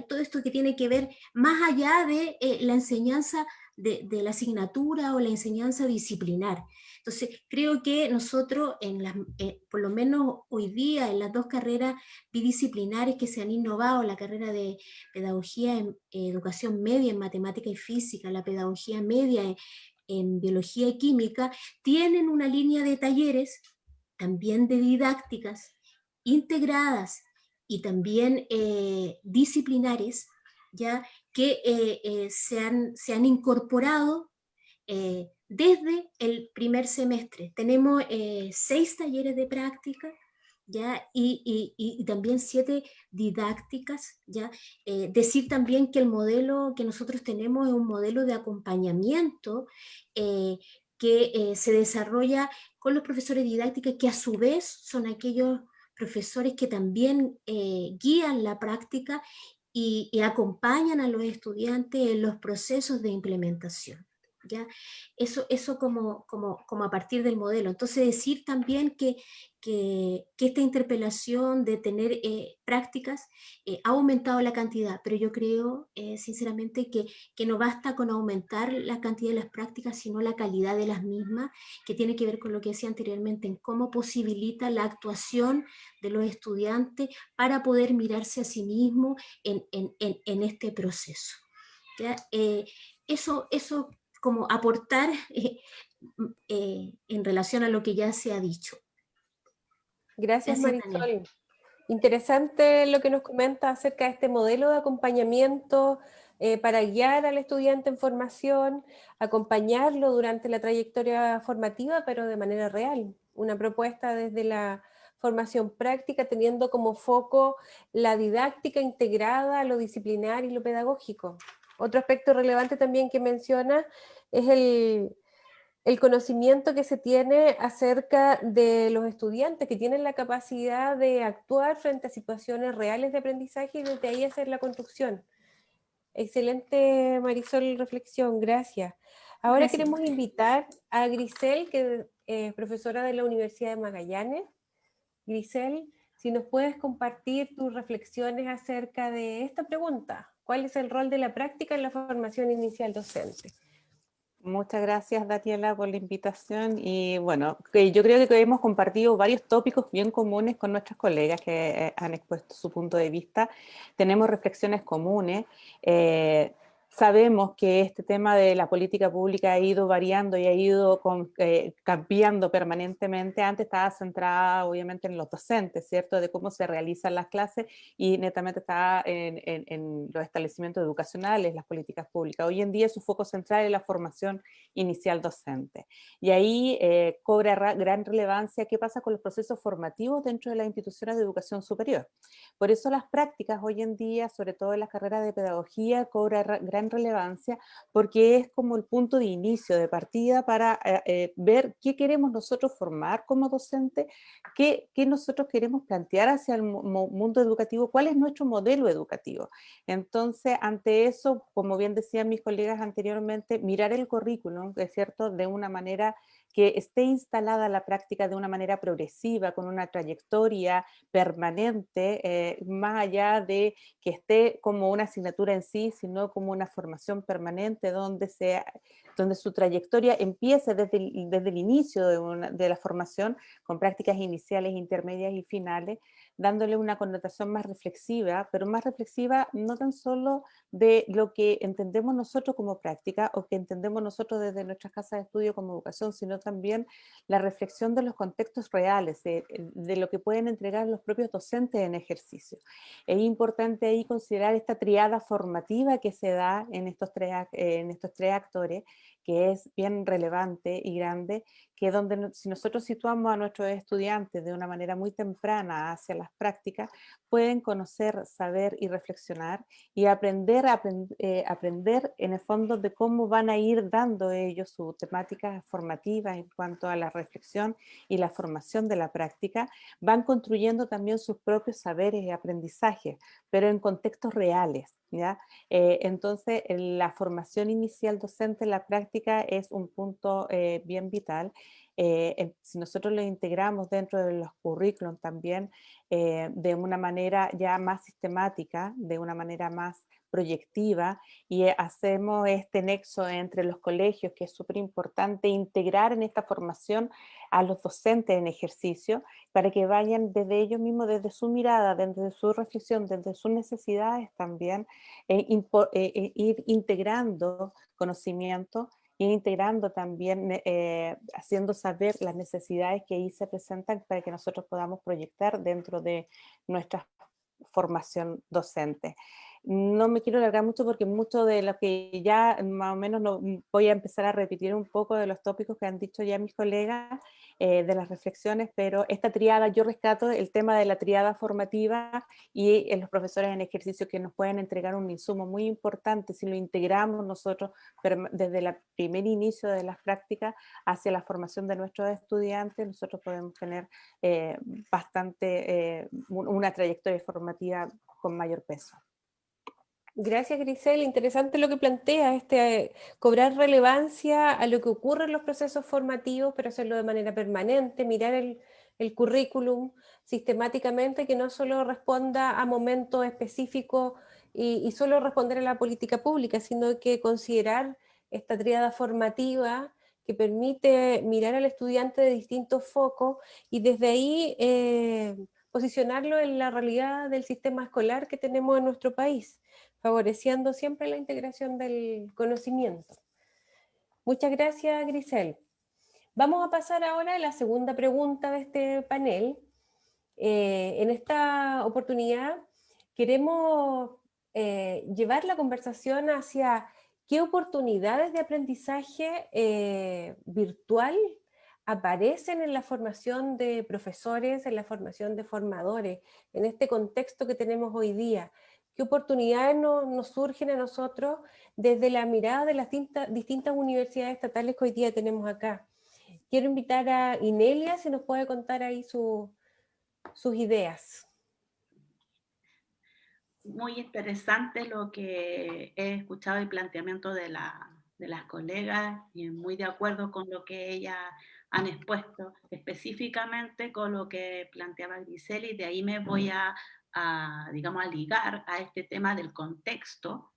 todo, esto que tiene que ver más allá de eh, la enseñanza de, la asignatura o la enseñanza disciplinar. Entonces, creo que nosotros, en eh, por lo menos hoy día, en las dos carreras bidisciplinares que se han innovado, la carrera de pedagogía en educación media en matemática y física, la pedagogía media en biología y química, tienen una línea de talleres, también de didácticas, integradas y también eh, disciplinares, ya que eh, eh, se, han, se, han, incorporado desde el primer semestre. Tenemos seis talleres de práctica, ¿ya? Y, y, también siete didácticas. ¿ya? decir también que el modelo que nosotros tenemos es un modelo de acompañamiento que se desarrolla con los profesores didácticos que a su vez son aquellos profesores que también eh, guían la práctica y, acompañan a los estudiantes en los procesos de implementación. ¿Ya? Eso, eso como, como, como a partir del modelo. Entonces decir también que, que, esta interpelación de tener eh, prácticas eh, ha aumentado la cantidad, pero yo creo eh, sinceramente que, que, no basta con aumentar la cantidad de las prácticas, sino la calidad de las mismas, que tiene que ver con lo que decía anteriormente, en cómo posibilita la actuación de los estudiantes para poder mirarse a sí mismo en, en, en, este proceso. eso, eso como aportar en relación a lo que ya se ha dicho. Gracias, Marisol. Interesante lo que nos comenta acerca de este modelo de acompañamiento eh, para guiar al estudiante en formación, acompañarlo durante la trayectoria formativa, pero de manera real. Una propuesta desde la formación práctica, teniendo como foco la didáctica integrada lo disciplinar y lo pedagógico. Otro aspecto relevante también que menciona es el, el conocimiento que se tiene acerca de los estudiantes que tienen la capacidad de actuar frente a situaciones reales de aprendizaje y desde ahí hacer la construcción. Excelente Marisol reflexión, gracias. Ahora queremos invitar a Grisel, que es profesora de la Universidad de Magallanes. Grisel, si nos puedes compartir tus reflexiones acerca de esta pregunta. ¿Cuál es el rol de la práctica en la formación inicial docente? Muchas gracias, Daniela, por la invitación. Y bueno, yo creo que hemos compartido varios tópicos bien comunes con nuestras colegas que eh, han expuesto su punto de vista. Tenemos reflexiones comunes. Eh, Sabemos que este tema de la política pública ha ido variando y ha ido eh, cambiando permanentemente. Antes estaba centrada obviamente en los docentes, ¿cierto? De cómo se realizan las clases y netamente estaba en, los establecimientos educacionales, las políticas públicas. Hoy en día su foco central es la formación inicial docente. Y ahí eh, cobra gran relevancia qué pasa con los procesos formativos dentro de las instituciones de educación superior. Por eso las prácticas hoy en día, sobre todo en las carreras de pedagogía, cobra gran relevancia porque es como el punto de inicio, de partida para eh, eh, ver qué queremos nosotros formar como docente, qué, qué nosotros queremos plantear hacia el mundo educativo, cuál es nuestro modelo educativo. Entonces, ante eso, como bien decían mis colegas anteriormente, mirar el currículum, es cierto, de una manera que esté instalada la práctica de una manera progresiva, con una trayectoria permanente, eh, más allá de que esté como una asignatura en sí, sino como una formación permanente donde, sea, donde su trayectoria empiece desde el, desde el inicio de, de la formación, con prácticas iniciales, intermedias y finales, dándole una connotación más reflexiva, pero más reflexiva no tan solo de lo que entendemos nosotros como práctica o que entendemos nosotros desde nuestras casas de estudio como educación, sino también la reflexión de los contextos reales, de, lo que pueden entregar los propios docentes en ejercicio. Es importante ahí considerar esta triada formativa que se da en estos tres, en estos tres actores, que es bien relevante y grande, que donde si nosotros situamos a nuestros estudiantes de una manera muy temprana hacia las prácticas, pueden conocer, saber y reflexionar y aprender, eh, aprender en el fondo de cómo van a ir dando ellos su temática formativa en cuanto a la reflexión y la formación de la práctica, van construyendo también sus propios saberes y aprendizajes, pero en contextos reales. ¿Ya? Eh, entonces, la formación inicial docente en la práctica es un punto eh, bien vital eh, si nosotros lo integramos dentro de los currículums también eh, de una manera ya más sistemática, de una manera más proyectiva y eh, hacemos este nexo entre los colegios que es súper importante integrar en esta formación a los docentes en ejercicio para que vayan desde ellos mismos, desde su mirada, desde su reflexión, desde sus necesidades también, ir integrando conocimiento integrando también, eh, haciendo saber las necesidades que ahí se presentan para que nosotros podamos proyectar dentro de nuestra formación docente. No me quiero alargar mucho porque mucho de lo que ya más o menos no, voy a empezar a repetir un poco de los tópicos que han dicho ya mis colegas, eh, de las reflexiones, pero esta triada, yo rescato el tema de la triada formativa y en los profesores en ejercicio que nos pueden entregar un insumo muy importante si lo integramos nosotros desde el primer inicio de las prácticas hacia la formación de nuestros estudiantes, nosotros podemos tener eh, bastante, eh, una trayectoria formativa con mayor peso. Gracias, Grisel. Interesante lo que plantea, este, cobrar relevancia a lo que ocurre en los procesos formativos, pero hacerlo de manera permanente, mirar el, currículum sistemáticamente, que no solo responda a momentos específicos y, solo responder a la política pública, sino que considerar esta triada formativa que permite mirar al estudiante de distintos focos y desde ahí eh, posicionarlo en la realidad del sistema escolar que tenemos en nuestro país favoreciendo siempre la integración del conocimiento. Muchas gracias, Grisel. Vamos a pasar ahora a la segunda pregunta de este panel. Eh, en esta oportunidad queremos eh, llevar la conversación hacia qué oportunidades de aprendizaje eh, virtual aparecen en la formación de profesores, en la formación de formadores, en este contexto que tenemos hoy día, qué oportunidades nos, surgen a nosotros desde la mirada de las distintas, universidades estatales que hoy día tenemos acá. Quiero invitar a Inelia si nos puede contar ahí sus ideas. Muy interesante lo que he escuchado el planteamiento de, de las colegas y muy de acuerdo con lo que ellas han expuesto, específicamente con lo que planteaba Grisel y de ahí me voy a, a, digamos, a ligar a este tema del contexto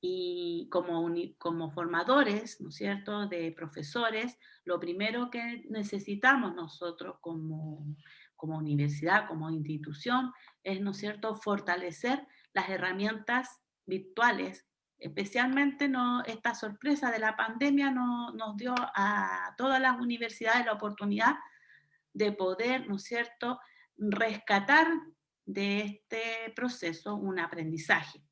y como, como formadores, ¿no es cierto?, de profesores, lo primero que necesitamos nosotros como, como universidad, como institución, es, ¿no es cierto?, fortalecer las herramientas virtuales. Especialmente no, esta sorpresa de la pandemia no, nos dio a todas las universidades la oportunidad de poder, ¿no es cierto?, rescatar de este proceso un aprendizaje.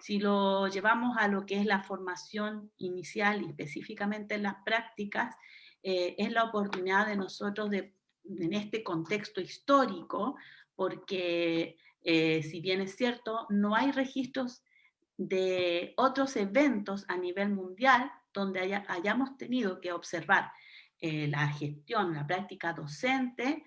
Si lo llevamos a lo que es la formación inicial y específicamente en las prácticas, eh, es la oportunidad de nosotros de, en este contexto histórico, porque eh, si bien es cierto, no hay registros de otros eventos a nivel mundial donde hayamos tenido que observar eh, la gestión, la práctica docente,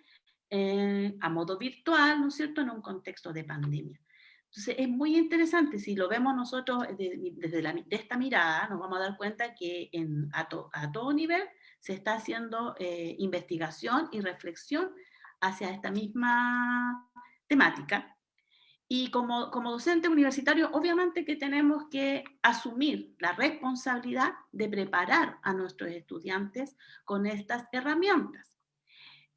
eh, a modo virtual, ¿no es cierto?, en un contexto de pandemia. Entonces es muy interesante, si lo vemos nosotros desde de esta mirada, nos vamos a dar cuenta que en, a, todo nivel se está haciendo eh, investigación y reflexión hacia esta misma temática. Y como docente universitario, obviamente que tenemos que asumir la responsabilidad de preparar a nuestros estudiantes con estas herramientas.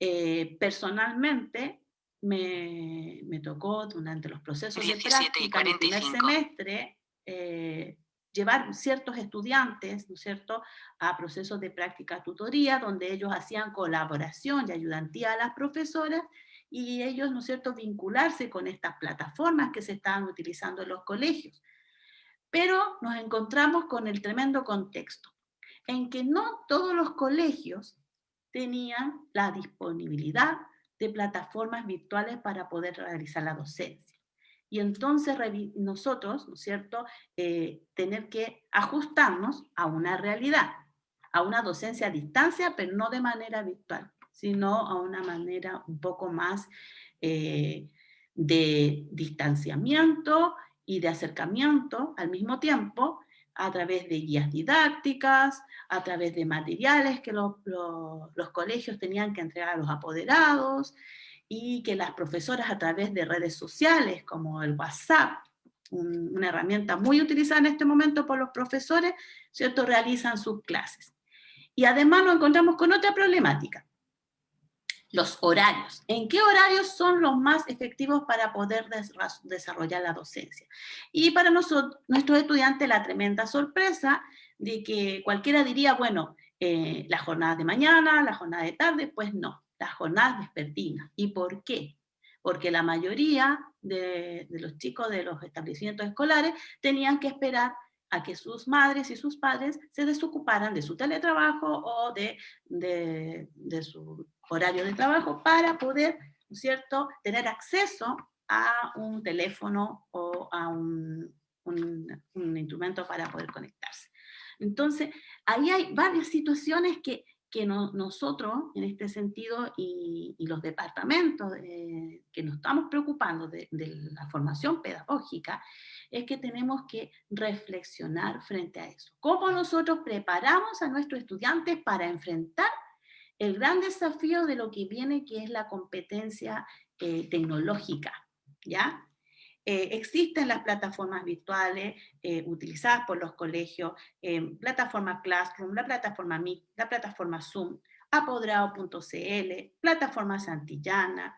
Eh, personalmente, me, me, tocó durante los procesos de práctica en el primer semestre eh, llevar ciertos estudiantes, ¿no es cierto?, a procesos de práctica tutoría, donde ellos hacían colaboración y ayudantía a las profesoras, y ellos, ¿no es cierto?, vincularse con estas plataformas que se estaban utilizando en los colegios. Pero nos encontramos con el tremendo contexto, en que no todos los colegios tenían la disponibilidad de plataformas virtuales para poder realizar la docencia. Y entonces nosotros, ¿no es cierto?, eh, tener que ajustarnos a una realidad, a una docencia a distancia, pero no de manera virtual, sino a una manera un poco más eh, de distanciamiento y de acercamiento al mismo tiempo, a través de guías didácticas, a través de materiales que los, colegios tenían que entregar a los apoderados, y que las profesoras a través de redes sociales como el WhatsApp, una herramienta muy utilizada en este momento por los profesores, ¿cierto? realizan sus clases. Y además nos encontramos con otra problemática, los horarios. ¿En qué horarios son los más efectivos para poder desarrollar la docencia? Y para nosotros, nuestros estudiantes, la tremenda sorpresa de que cualquiera diría, bueno, eh, las jornadas de mañana, la jornada de tarde, pues no, las jornadas vespertinas. ¿Y por qué? Porque la mayoría de, los chicos de los establecimientos escolares tenían que esperar a que sus madres y sus padres se desocuparan de su teletrabajo o de, de su horario de trabajo para poder, ¿no es cierto?, tener acceso a un teléfono o a un, un, instrumento para poder conectarse. Entonces, ahí hay varias situaciones que, que nosotros, en este sentido, y, los departamentos que nos estamos preocupando de, de, la formación pedagógica, es que tenemos que reflexionar frente a eso. ¿Cómo nosotros preparamos a nuestros estudiantes para enfrentar el gran desafío de lo que viene, que es la competencia eh, tecnológica? ¿ya? Eh, existen las plataformas virtuales eh, utilizadas por los colegios, plataforma Classroom, la plataforma Meet, la plataforma Zoom, apodrado.cl, plataforma Santillana,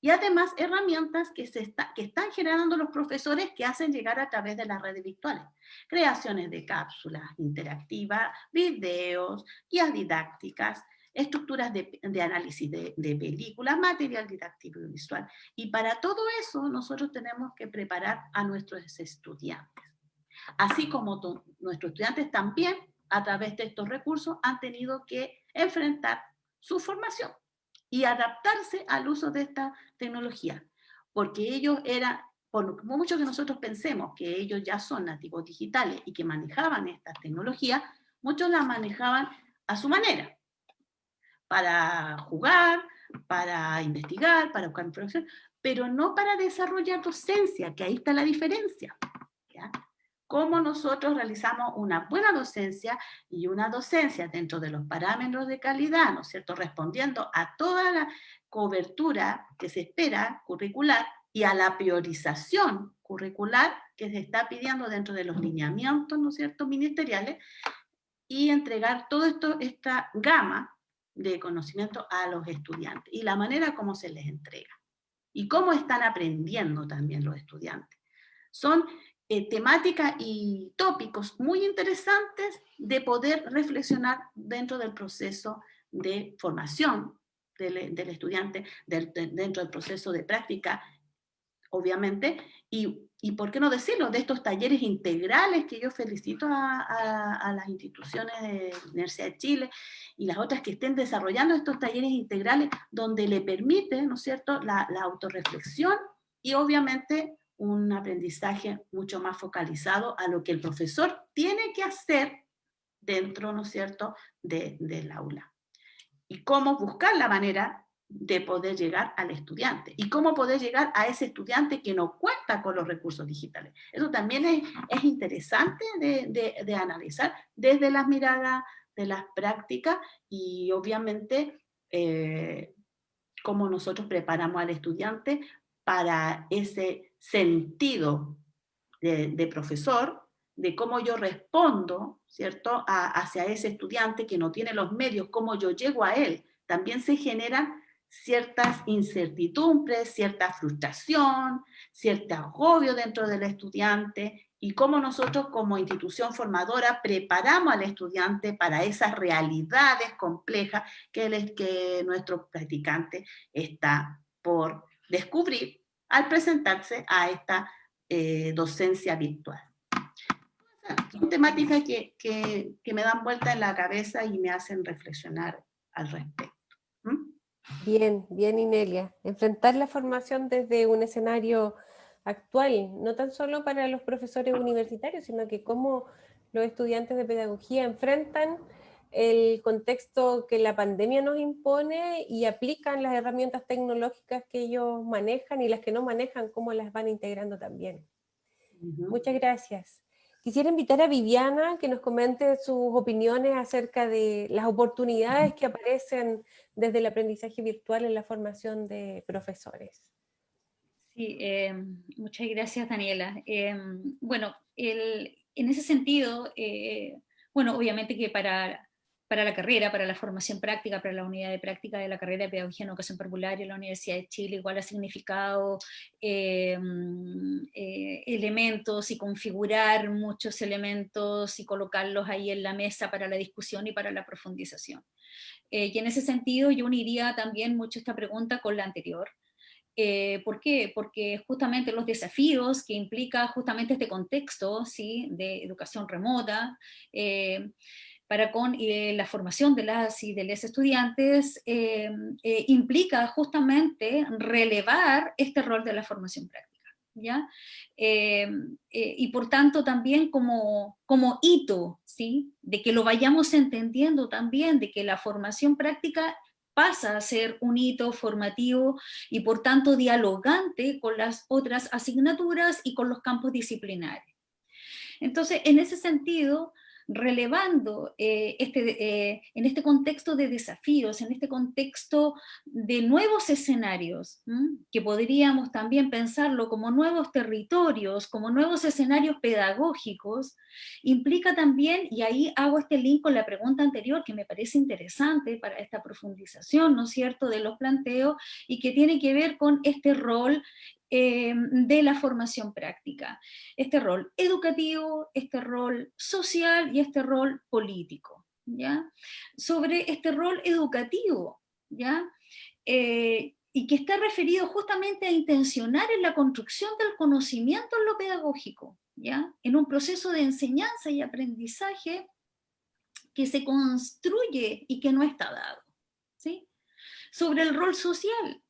y además herramientas que, se que están generando los profesores que hacen llegar a través de las redes virtuales. Creaciones de cápsulas interactivas, videos, guías didácticas, estructuras de, análisis de, de, películas, material didáctico y visual. Y para todo eso nosotros tenemos que preparar a nuestros estudiantes. Así como nuestros estudiantes también, a través de estos recursos, han tenido que enfrentar su formación y adaptarse al uso de esta tecnología, porque ellos eran, por mucho que nosotros pensemos que ellos ya son nativos digitales y que manejaban estas tecnologías, muchos las manejaban a su manera, para jugar, para investigar, para buscar información, pero no para desarrollar docencia, que ahí está la diferencia. ¿ya? cómo nosotros realizamos una buena docencia y una docencia dentro de los parámetros de calidad, ¿no es cierto?, respondiendo a toda la cobertura que se espera curricular y a la priorización curricular que se está pidiendo dentro de los lineamientos, ¿no es cierto?, ministeriales, y entregar toda esta gama de conocimiento a los estudiantes, y la manera como se les entrega, y cómo están aprendiendo también los estudiantes. Son eh, temáticas y tópicos muy interesantes de poder reflexionar dentro del proceso de formación del, estudiante, dentro del proceso de práctica, obviamente, y, y, por qué no decirlo, de estos talleres integrales que yo felicito a, las instituciones de Universidad de Chile y las otras que estén desarrollando estos talleres integrales donde le permite, ¿no es cierto?, la, la autorreflexión y obviamente un aprendizaje mucho más focalizado a lo que el profesor tiene que hacer dentro, ¿no es cierto?, del aula. Y cómo buscar la manera de poder llegar al estudiante. Y cómo poder llegar a ese estudiante que no cuenta con los recursos digitales. Eso también es, interesante de, analizar desde las miradas de las prácticas y obviamente eh, cómo nosotros preparamos al estudiante para ese sentido de, profesor, de cómo yo respondo, ¿cierto?, hacia ese estudiante que no tiene los medios, cómo yo llego a él. También se generan ciertas incertidumbres, cierta frustración, cierto agobio dentro del estudiante, y cómo nosotros como institución formadora preparamos al estudiante para esas realidades complejas que, que nuestro practicante está por descubrir al presentarse a esta eh, docencia virtual. Son temáticas que, que, me dan vuelta en la cabeza y me hacen reflexionar al respecto. Bien, bien Inelia. Enfrentar la formación desde un escenario actual, no tan solo para los profesores universitarios, sino que cómo los estudiantes de pedagogía enfrentan el contexto que la pandemia nos impone y aplican las herramientas tecnológicas que ellos manejan y las que no manejan, cómo las van integrando también. Muchas gracias. Quisiera invitar a Viviana que nos comente sus opiniones acerca de las oportunidades que aparecen desde el aprendizaje virtual en la formación de profesores. Sí, eh, muchas gracias Daniela. Eh, bueno, en ese sentido, eh, bueno, obviamente que para para la carrera, para la formación práctica, para la unidad de práctica de la carrera de Pedagogía en Educación Popular y la Universidad de Chile, igual ha significado eh, eh, elementos y configurar muchos elementos y colocarlos ahí en la mesa para la discusión y para la profundización. Eh, y en ese sentido yo uniría también mucho esta pregunta con la anterior, ¿Por qué? Porque justamente los desafíos que implica justamente este contexto ¿sí? de educación remota, para con eh, la formación de las y de los estudiantes eh, eh, implica justamente relevar este rol de la formación práctica. ¿Ya? y por tanto también como, como hito, ¿sí? De que lo vayamos entendiendo también, de que la formación práctica pasa a ser un hito formativo y por tanto dialogante con las otras asignaturas y con los campos disciplinares. Entonces, en ese sentido, relevando eh, este, eh, en este contexto de desafíos, en este contexto de nuevos escenarios, que podríamos también pensarlo como nuevos territorios, como nuevos escenarios pedagógicos, implica también, y ahí hago este link con la pregunta anterior que me parece interesante para esta profundización, ¿no es cierto?, de los planteos, y que tiene que ver con este rol Em, de la formación práctica. Este rol educativo, este rol social y este rol político. ¿ya? Sobre este rol educativo, ¿ya? Eh, y que está referido justamente a intencionar en la construcción del conocimiento en lo pedagógico, ¿ya? en un proceso de enseñanza y aprendizaje que se construye y que no está dado. ¿sí? Sobre el rol social,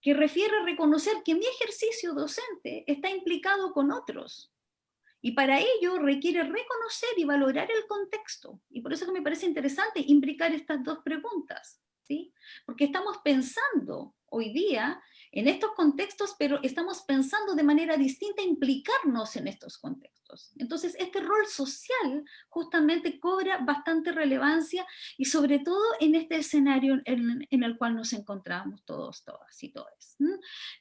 que refiere a reconocer que mi ejercicio docente está implicado con otros. Y para ello requiere reconocer y valorar el contexto. Y por eso que me parece interesante implicar estas dos preguntas. ¿sí? Porque estamos pensando hoy día en estos contextos, pero estamos pensando de manera distinta implicarnos en estos contextos. Entonces, este rol social justamente cobra bastante relevancia y sobre todo en este escenario en, el cual nos encontramos todos, todas y todos.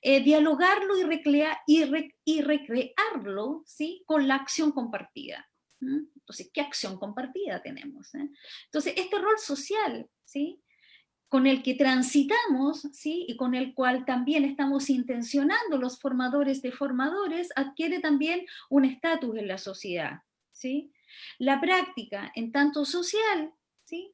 Eh, dialogarlo y, recrear, y, recrearlo ¿sí? con la acción compartida. Entonces, ¿qué acción compartida tenemos? Eh? Entonces, este rol social, ¿sí? Con el que transitamos, ¿sí? y con el cual también estamos intencionando los formadores de formadores, adquiere también un estatus en la sociedad. ¿sí? La práctica, en tanto social, ¿sí?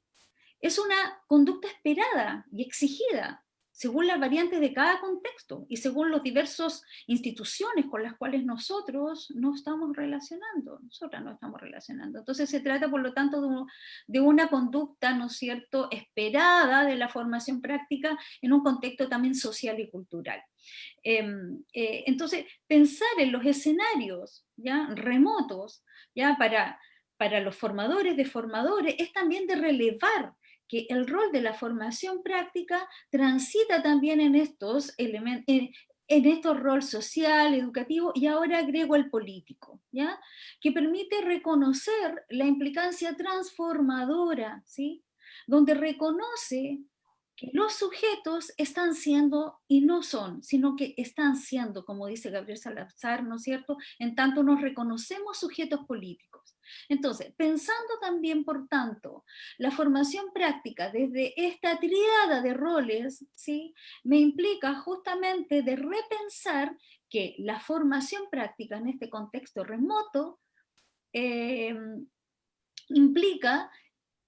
es una conducta esperada y exigida según las variantes de cada contexto y según las diversas instituciones con las cuales nosotros no estamos relacionando, nosotras no estamos relacionando. Entonces se trata, por lo tanto, de, una conducta, ¿no cierto?, esperada de la formación práctica en un contexto también social y cultural. Em, eh, entonces, pensar en los escenarios ¿ya? remotos ¿ya? Para, para los formadores de formadores es también de relevar que el rol de la formación práctica transita también en estos elementos, en, estos rol social, educativo, y ahora agrego el político, ¿ya? que permite reconocer la implicancia transformadora, ¿sí? donde reconoce los sujetos están siendo, y no son, sino que están siendo, como dice Gabriel Salazar, ¿no es cierto?, en tanto nos reconocemos sujetos políticos. Entonces, pensando también, por tanto, la formación práctica desde esta triada de roles, ¿sí? me implica justamente de repensar que la formación práctica en este contexto remoto eh, implica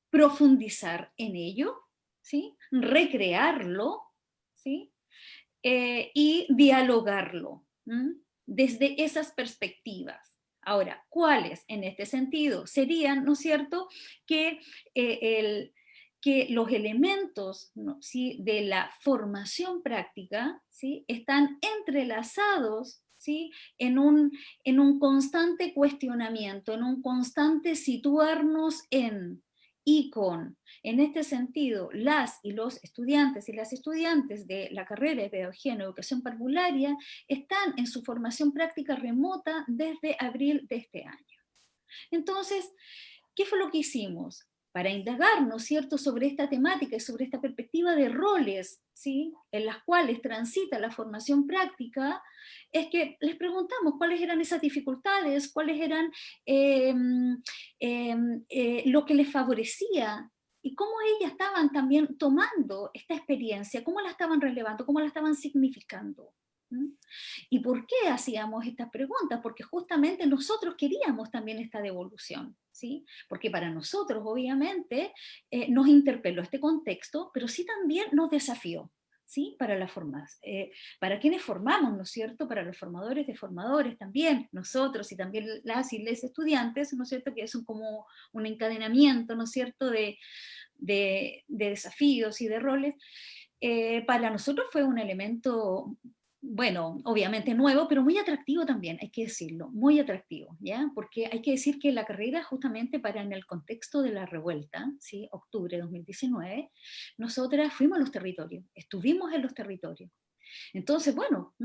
profundizar en ello, ¿sí? recrearlo ¿sí? Eh, y dialogarlo desde esas perspectivas. Ahora, ¿cuáles en este sentido? Serían, ¿no es cierto?, que, eh, los elementos ¿sí? de la formación práctica están entrelazados ¿sí? En un constante cuestionamiento, en un constante situarnos en, y con, en este sentido, las y los estudiantes y las estudiantes de la carrera de Pedagogía en Educación Parvularia están en su formación práctica remota desde abril de este año. Entonces, ¿qué fue lo que hicimos? Para indagar, ¿no es cierto?, sobre esta temática y sobre esta perspectiva de roles, ¿sí?, en las cuales transita la formación práctica, es que les preguntamos cuáles eran esas dificultades, cuáles eran em, em, eh, lo que les favorecía y cómo ellas estaban también tomando esta experiencia, cómo la estaban relevando, cómo la estaban significando. ¿Y por qué hacíamos estas preguntas? Porque justamente nosotros queríamos también esta devolución, ¿sí? Porque para nosotros, obviamente, eh, nos interpeló este contexto, pero sí también nos desafió, ¿sí? Para la eh, para quienes formamos, ¿no es cierto? Para los formadores de formadores también, nosotros y también las y les estudiantes, ¿no es cierto? Que es como un encadenamiento, ¿no es cierto? De, de, desafíos y de roles. Eh, para nosotros fue un elemento bueno, obviamente nuevo, pero muy atractivo también, hay que decirlo, muy atractivo, ¿ya? Porque hay que decir que la carrera justamente para en el contexto de la revuelta, ¿sí? Octubre de 2019, nosotras fuimos a los territorios, estuvimos en los territorios. Entonces, bueno,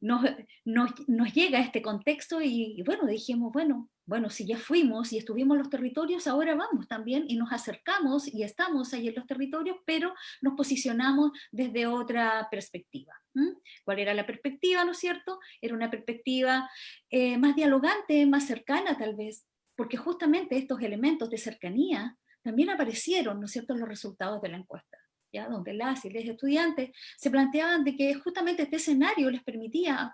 nos, llega este contexto y, bueno, dijimos, bueno, bueno, si ya fuimos y estuvimos en los territorios, ahora vamos también y nos acercamos y estamos ahí en los territorios, pero nos posicionamos desde otra perspectiva. ¿Cuál era la perspectiva, no es cierto? Era una perspectiva eh, más dialogante, más cercana tal vez, porque justamente estos elementos de cercanía también aparecieron, ¿no es cierto?, en los resultados de la encuesta. ¿Ya? donde las y los estudiantes se planteaban de que justamente este escenario les permitía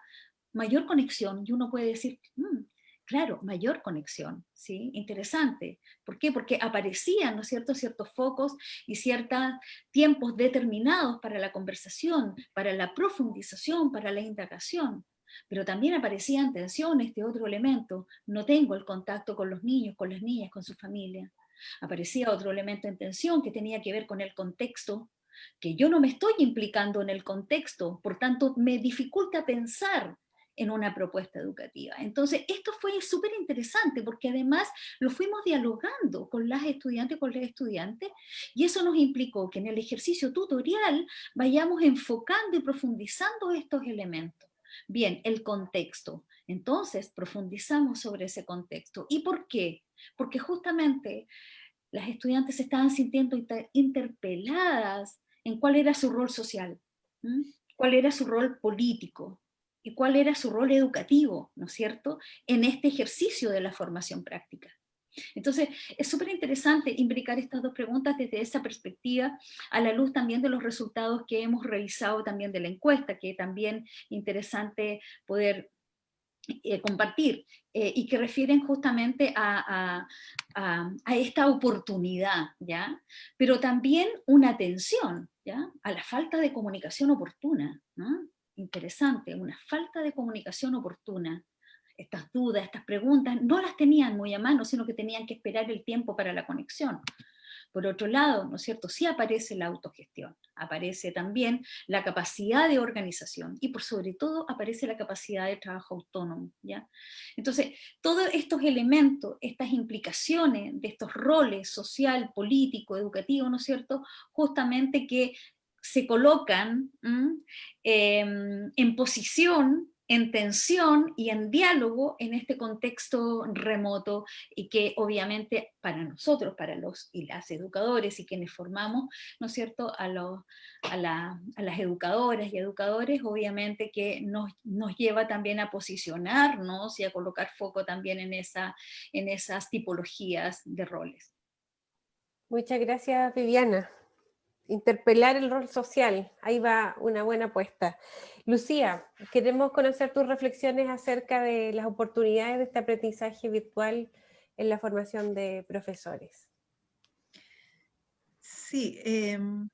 mayor conexión, y uno puede decir, mm, claro, mayor conexión, ¿sí? Interesante. ¿Por qué? Porque aparecían, ¿no es cierto?, ciertos focos y ciertos tiempos determinados para la conversación, para la profundización, para la indagación. Pero también aparecían tensiones de otro elemento. No tengo el contacto con los niños, con las niñas, con su familia. Aparecía otro elemento en tensión que tenía que ver con el contexto, que yo no me estoy implicando en el contexto, por tanto me dificulta pensar en una propuesta educativa. Entonces, esto fue súper interesante porque además lo fuimos dialogando con las estudiantes, con los estudiantes, y eso nos implicó que en el ejercicio tutorial vayamos enfocando y profundizando estos elementos. Bien, el contexto. Entonces, profundizamos sobre ese contexto. ¿Y por qué? Porque justamente las estudiantes se estaban sintiendo interpeladas en cuál era su rol social, cuál era su rol político, y cuál era su rol educativo, ¿no es cierto?, en este ejercicio de la formación práctica. Entonces, es súper interesante imbricar estas dos preguntas desde esa perspectiva, a la luz también de los resultados que hemos revisado también de la encuesta, que también interesante poder eh, compartir, eh, y que refieren justamente a, a, esta oportunidad, ¿ya? Pero también una atención, ¿ya? A la falta de comunicación oportuna, ¿no? interesante, una falta de comunicación oportuna. Estas dudas, estas preguntas, no las tenían muy a mano, sino que tenían que esperar el tiempo para la conexión. Por otro lado, ¿no es cierto?, sí aparece la autogestión, aparece también la capacidad de organización y por sobre todo aparece la capacidad de trabajo autónomo, ¿ya? Entonces, todos estos elementos, estas implicaciones de estos roles social, político, educativo, ¿no es cierto?, justamente que se colocan em, en posición, en tensión y en diálogo en este contexto remoto y que obviamente para nosotros, para los y las educadores y quienes formamos, ¿no es cierto?, a, los, a, las educadoras y educadores, obviamente que nos, nos, lleva también a posicionarnos y a colocar foco también en, esa, en esas tipologías de roles. Muchas gracias, Viviana interpelar el rol social, ahí va una buena apuesta. Lucía, queremos conocer tus reflexiones acerca de las oportunidades de este aprendizaje virtual en la formación de profesores. Sí, em,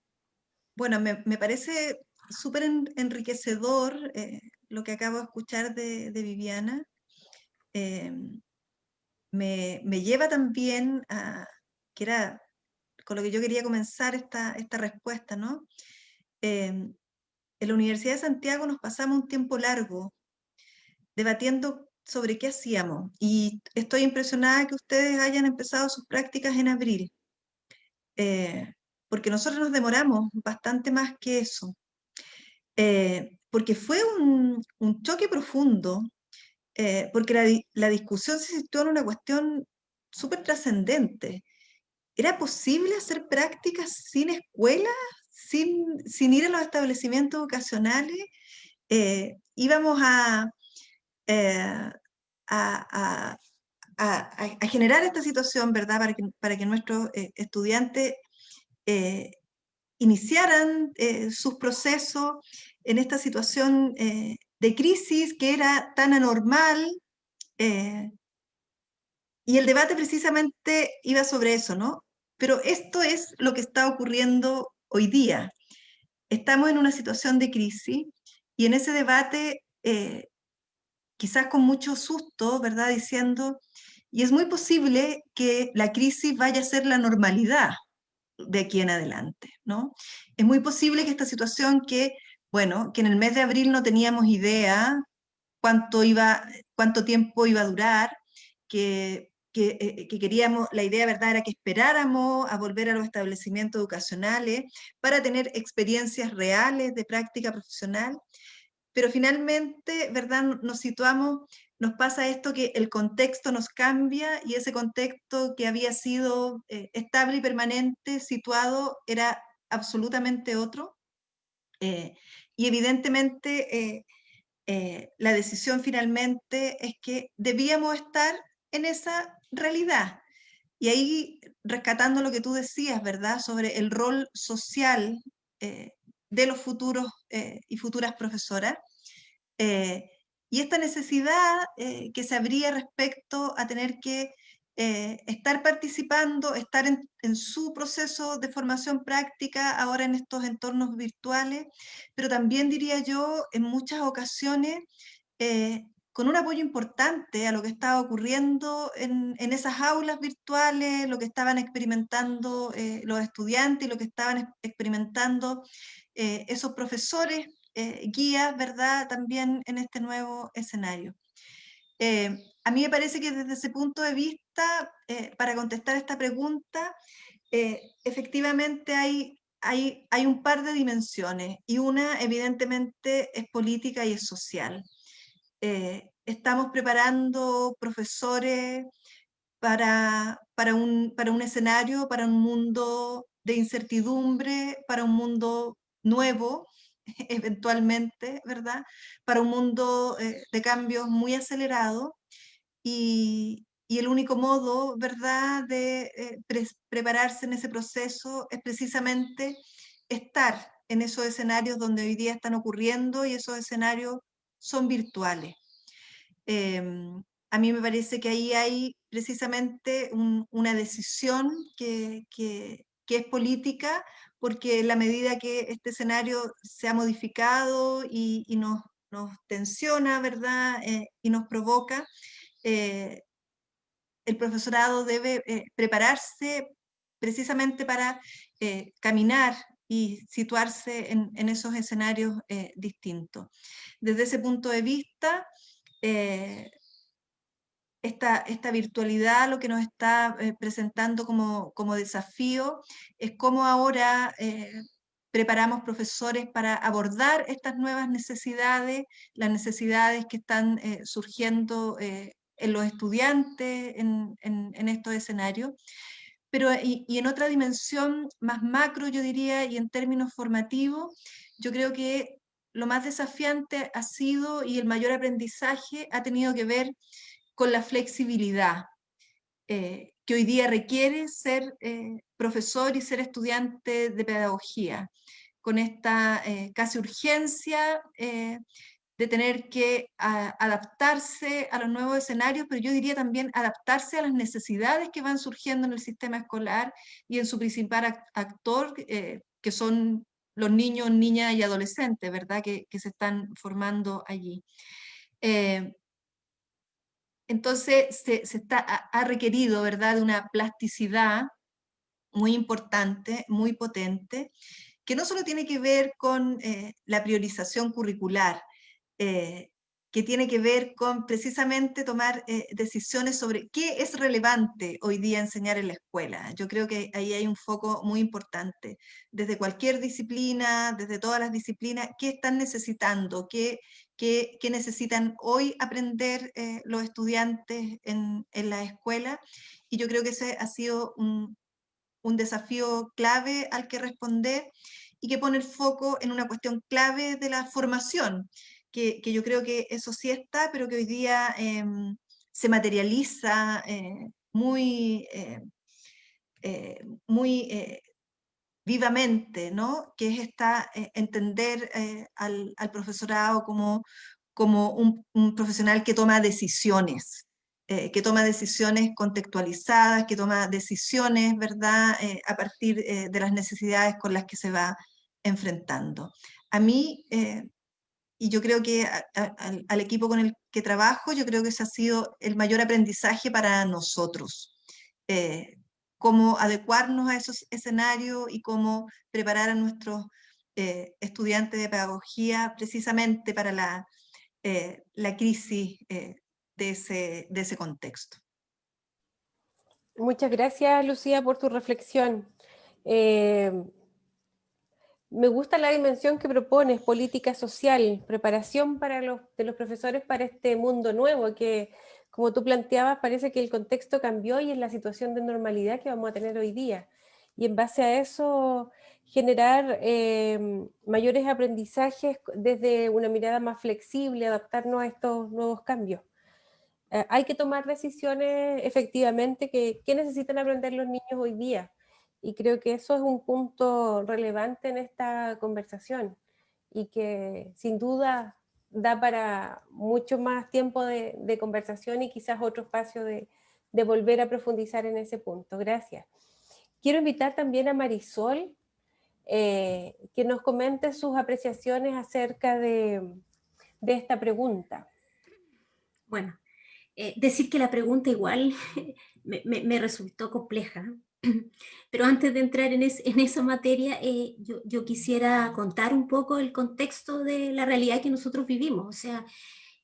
bueno, me, parece súper enriquecedor eh, lo que acabo de escuchar de, Viviana. Em, me, me, lleva también a, que era con lo que yo quería comenzar esta, esta respuesta, ¿no? Em, en la Universidad de Santiago nos pasamos un tiempo largo debatiendo sobre qué hacíamos y estoy impresionada que ustedes hayan empezado sus prácticas en abril, eh, porque nosotros nos demoramos bastante más que eso, eh, porque fue un, un, choque profundo, eh, porque la, la, discusión se situó en una cuestión súper trascendente, ¿Era posible hacer prácticas sin escuela, sin, sin ir a los establecimientos educacionales? Eh, íbamos eh, a, a, a, generar esta situación, ¿verdad?, para que, para que nuestros eh, estudiantes iniciaran sus procesos en esta situación de crisis que era tan anormal, y el debate precisamente iba sobre eso, ¿no? Pero esto es lo que está ocurriendo hoy día. Estamos en una situación de crisis y en ese debate, eh, quizás con mucho susto, ¿verdad? Diciendo, y es muy posible que la crisis vaya a ser la normalidad de aquí en adelante, ¿no? Es muy posible que esta situación que bueno, que en el mes de abril no teníamos idea cuánto, iba, cuánto tiempo iba a durar, que, que, que, queríamos, la idea verdad era que esperáramos a volver a los establecimientos educacionales para tener experiencias reales de práctica profesional, pero finalmente, ¿verdad? Nos situamos nos pasa esto que el contexto nos cambia y ese contexto que había sido eh, estable y permanente, situado, era absolutamente otro. Eh, y evidentemente eh, la decisión finalmente es que debíamos estar en esa realidad. Y ahí, rescatando lo que tú decías, ¿verdad?, sobre el rol social de los futuros y futuras profesoras, y esta necesidad eh, que se abría respecto a tener que eh, estar participando, estar en, su proceso de formación práctica ahora en estos entornos virtuales, pero también diría yo en muchas ocasiones eh, con un apoyo importante a lo que estaba ocurriendo en, en esas aulas virtuales, lo que estaban experimentando los estudiantes y lo que estaban experimentando esos profesores eh, guías, ¿verdad?, también en este nuevo escenario. Eh, a mí me parece que desde ese punto de vista, eh, para contestar esta pregunta, efectivamente hay, hay, hay un par de dimensiones y una evidentemente es política y es social. Estamos preparando profesores para, para, un, para un escenario, para un mundo de incertidumbre, para un mundo nuevo, eventualmente, ¿verdad? Para un mundo eh, de cambios muy acelerado y, y, el único modo, ¿verdad?, de eh, prepararse en ese proceso es precisamente estar en esos escenarios donde hoy día están ocurriendo y esos escenarios son virtuales. Em, a mí me parece que ahí hay precisamente una decisión que, que, es política, porque en la medida que este escenario se ha modificado y, nos, tensiona, ¿verdad? Eh, y nos provoca, eh, el profesorado debe eh, prepararse precisamente para caminar y situarse en, esos escenarios distintos. Desde ese punto de vista, esta, esta virtualidad lo que nos está eh, presentando como, desafío es cómo ahora eh, preparamos profesores para abordar estas nuevas necesidades, las necesidades que están eh, surgiendo en los estudiantes en, en, estos escenarios. Pero, y, y, en otra dimensión más macro, yo diría, y en términos formativos, yo creo que lo más desafiante ha sido y el mayor aprendizaje ha tenido que ver con la flexibilidad eh, que hoy día requiere ser eh, profesor y ser estudiante de pedagogía, con esta eh, casi urgencia de tener que adaptarse a los nuevos escenarios, pero yo diría también adaptarse a las necesidades que van surgiendo en el sistema escolar y en su principal actor, que son los niños, niñas y adolescentes, ¿verdad?, que, se están formando allí. Entonces se, está, ha requerido ¿verdad? de una plasticidad muy importante, muy potente, que no solo tiene que ver con eh, la priorización curricular, eh, que tiene que ver con precisamente tomar eh, decisiones sobre qué es relevante hoy día enseñar en la escuela. Yo creo que ahí hay un foco muy importante. Desde cualquier disciplina, desde todas las disciplinas, ¿qué están necesitando? ¿Qué, qué, necesitan hoy aprender eh, los estudiantes en, en, la escuela? Y yo creo que ese ha sido un, un desafío clave al que responder y que pone el foco en una cuestión clave de la formación que, yo creo que eso sí está, pero que hoy día em, se materializa eh, muy, eh, eh, muy vivamente, ¿no? que es esta, entender al, profesorado como, como un, profesional que toma decisiones, que toma decisiones contextualizadas, que toma decisiones, ¿verdad?, a partir de las necesidades con las que se va enfrentando. A mí y yo creo que al, equipo con el que trabajo, yo creo que ese ha sido el mayor aprendizaje para nosotros. Eh, cómo adecuarnos a esos escenarios y cómo preparar a nuestros estudiantes de pedagogía precisamente para la, la crisis de, ese, de ese contexto. Muchas gracias, Lucía, por tu reflexión. Me gusta la dimensión que propones, política social, preparación para los, de los profesores para este mundo nuevo, que como tú planteabas, parece que el contexto cambió y es la situación de normalidad que vamos a tener hoy día. Y en base a eso, generar eh, mayores aprendizajes desde una mirada más flexible, adaptarnos a estos nuevos cambios. Eh, hay que tomar decisiones efectivamente que, que necesitan aprender los niños hoy día y creo que eso es un punto relevante en esta conversación y que sin duda da para mucho más tiempo de, conversación y quizás otro espacio de, volver a profundizar en ese punto. Gracias. Quiero invitar también a Marisol eh, que nos comente sus apreciaciones acerca de, esta pregunta. Bueno, eh, decir que la pregunta igual me resultó compleja, Pero antes de entrar en, esa materia, eh, yo, quisiera contar un poco el contexto de la realidad que nosotros vivimos. O sea,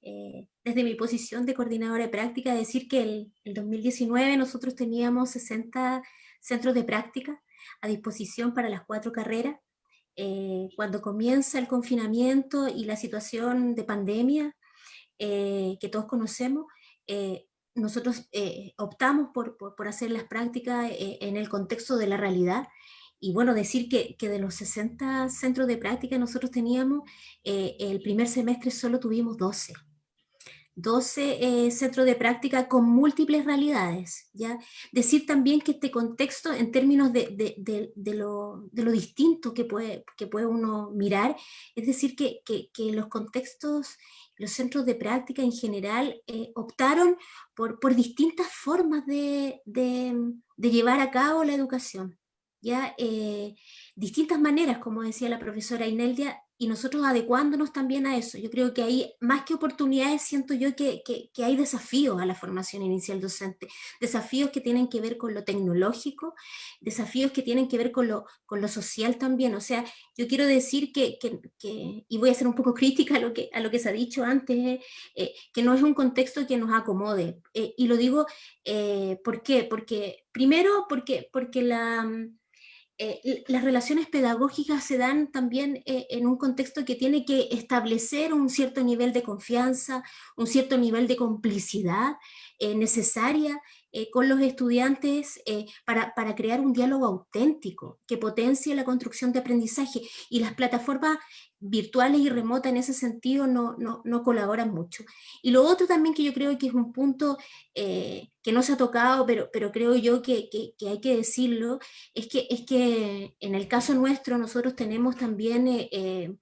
eh, desde mi posición de coordinadora de práctica, decir que el, el 2019 nosotros teníamos 60 centros de práctica a disposición para las cuatro carreras. Eh, cuando comienza el confinamiento y la situación de pandemia que todos conocemos, nosotros eh, optamos por, hacer las prácticas eh, en el contexto de la realidad. Y bueno, decir que, de los 60 centros de práctica nosotros teníamos, eh, el primer semestre solo tuvimos 12. 12 centros de práctica con múltiples realidades. ¿ya? Decir también que este contexto, en términos de, lo, distinto que puede, que puede uno mirar, es decir, que, que los contextos los centros de práctica en general eh, optaron por, por, distintas formas de, de, llevar a cabo la educación. ¿ya? Eh, distintas maneras, como decía la profesora Ineldia, y nosotros adecuándonos también a eso. Yo creo que hay, más que oportunidades, siento yo que, que, hay desafíos a la formación inicial docente, desafíos que tienen que ver con lo tecnológico, desafíos que tienen que ver con lo, con lo social también. O sea, yo quiero decir que, que, y voy a ser un poco crítica a lo que, a lo que se ha dicho antes, eh, eh, que no es un contexto que nos acomode. Eh, y lo digo, ¿por qué? Porque, primero, porque, porque la eh, las relaciones pedagógicas se dan también eh, en un contexto que tiene que establecer un cierto nivel de confianza, un cierto nivel de complicidad eh, necesaria con los estudiantes para, para, crear un diálogo auténtico que potencie la construcción de aprendizaje. Y las plataformas virtuales y remotas en ese sentido no, no, no, colaboran mucho. Y lo otro también que yo creo que es un punto eh, que no se ha tocado, pero, pero creo yo que, que, hay que decirlo, es que, es que en el caso nuestro nosotros tenemos también eh, eh,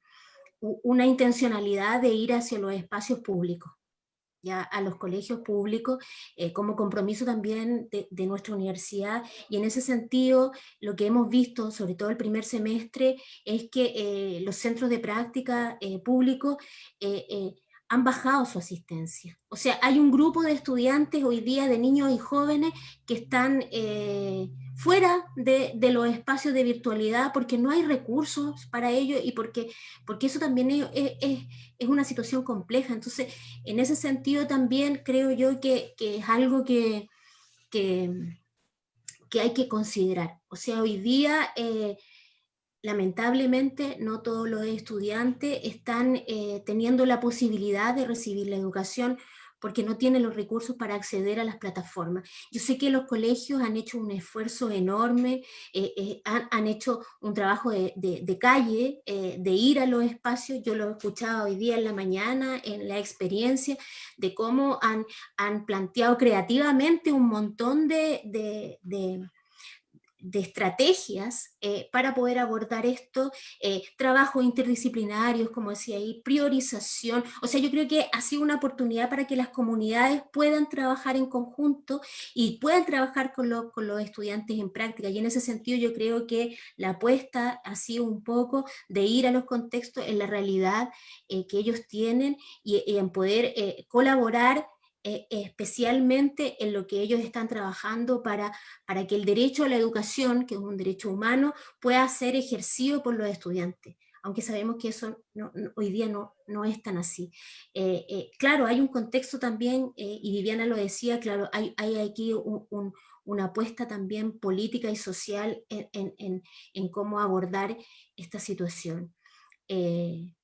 una intencionalidad de ir hacia los espacios públicos ya a los colegios públicos eh, como compromiso también de, nuestra universidad. Y en ese sentido lo que hemos visto, sobre todo el primer semestre, es que eh, los centros de práctica eh, públicos han bajado su asistencia. O sea, hay un grupo de estudiantes hoy día, de niños y jóvenes, que están eh, fuera de, los espacios de virtualidad porque no hay recursos para ello y porque, porque eso también es, una situación compleja. Entonces, en ese sentido también creo yo que, es algo que, que, hay que considerar. O sea, hoy día... Eh, lamentablemente no todos los estudiantes están eh, teniendo la posibilidad de recibir la educación porque no tienen los recursos para acceder a las plataformas. Yo sé que los colegios han hecho un esfuerzo enorme, eh, eh, han, hecho un trabajo de, calle, de ir a los espacios, yo lo he escuchado hoy día en la mañana, en la experiencia, de cómo han, han planteado creativamente un montón de de estrategias eh, para poder abordar esto, eh, trabajos interdisciplinarios, como decía ahí, priorización, o sea, yo creo que ha sido una oportunidad para que las comunidades puedan trabajar en conjunto y puedan trabajar con, con los estudiantes en práctica, y en ese sentido yo creo que la apuesta ha sido un poco de ir a los contextos en la realidad eh, que ellos tienen y, y en poder colaborar eh, especialmente en lo que ellos están trabajando para, para que el derecho a la educación, que es un derecho humano, pueda ser ejercido por los estudiantes. aunque sabemos que eso hoy día no, no es tan así. claro, hay un contexto también, y Viviana lo decía, claro, hay, hay aquí una apuesta también política y social en, en, cómo abordar esta situación. Eh,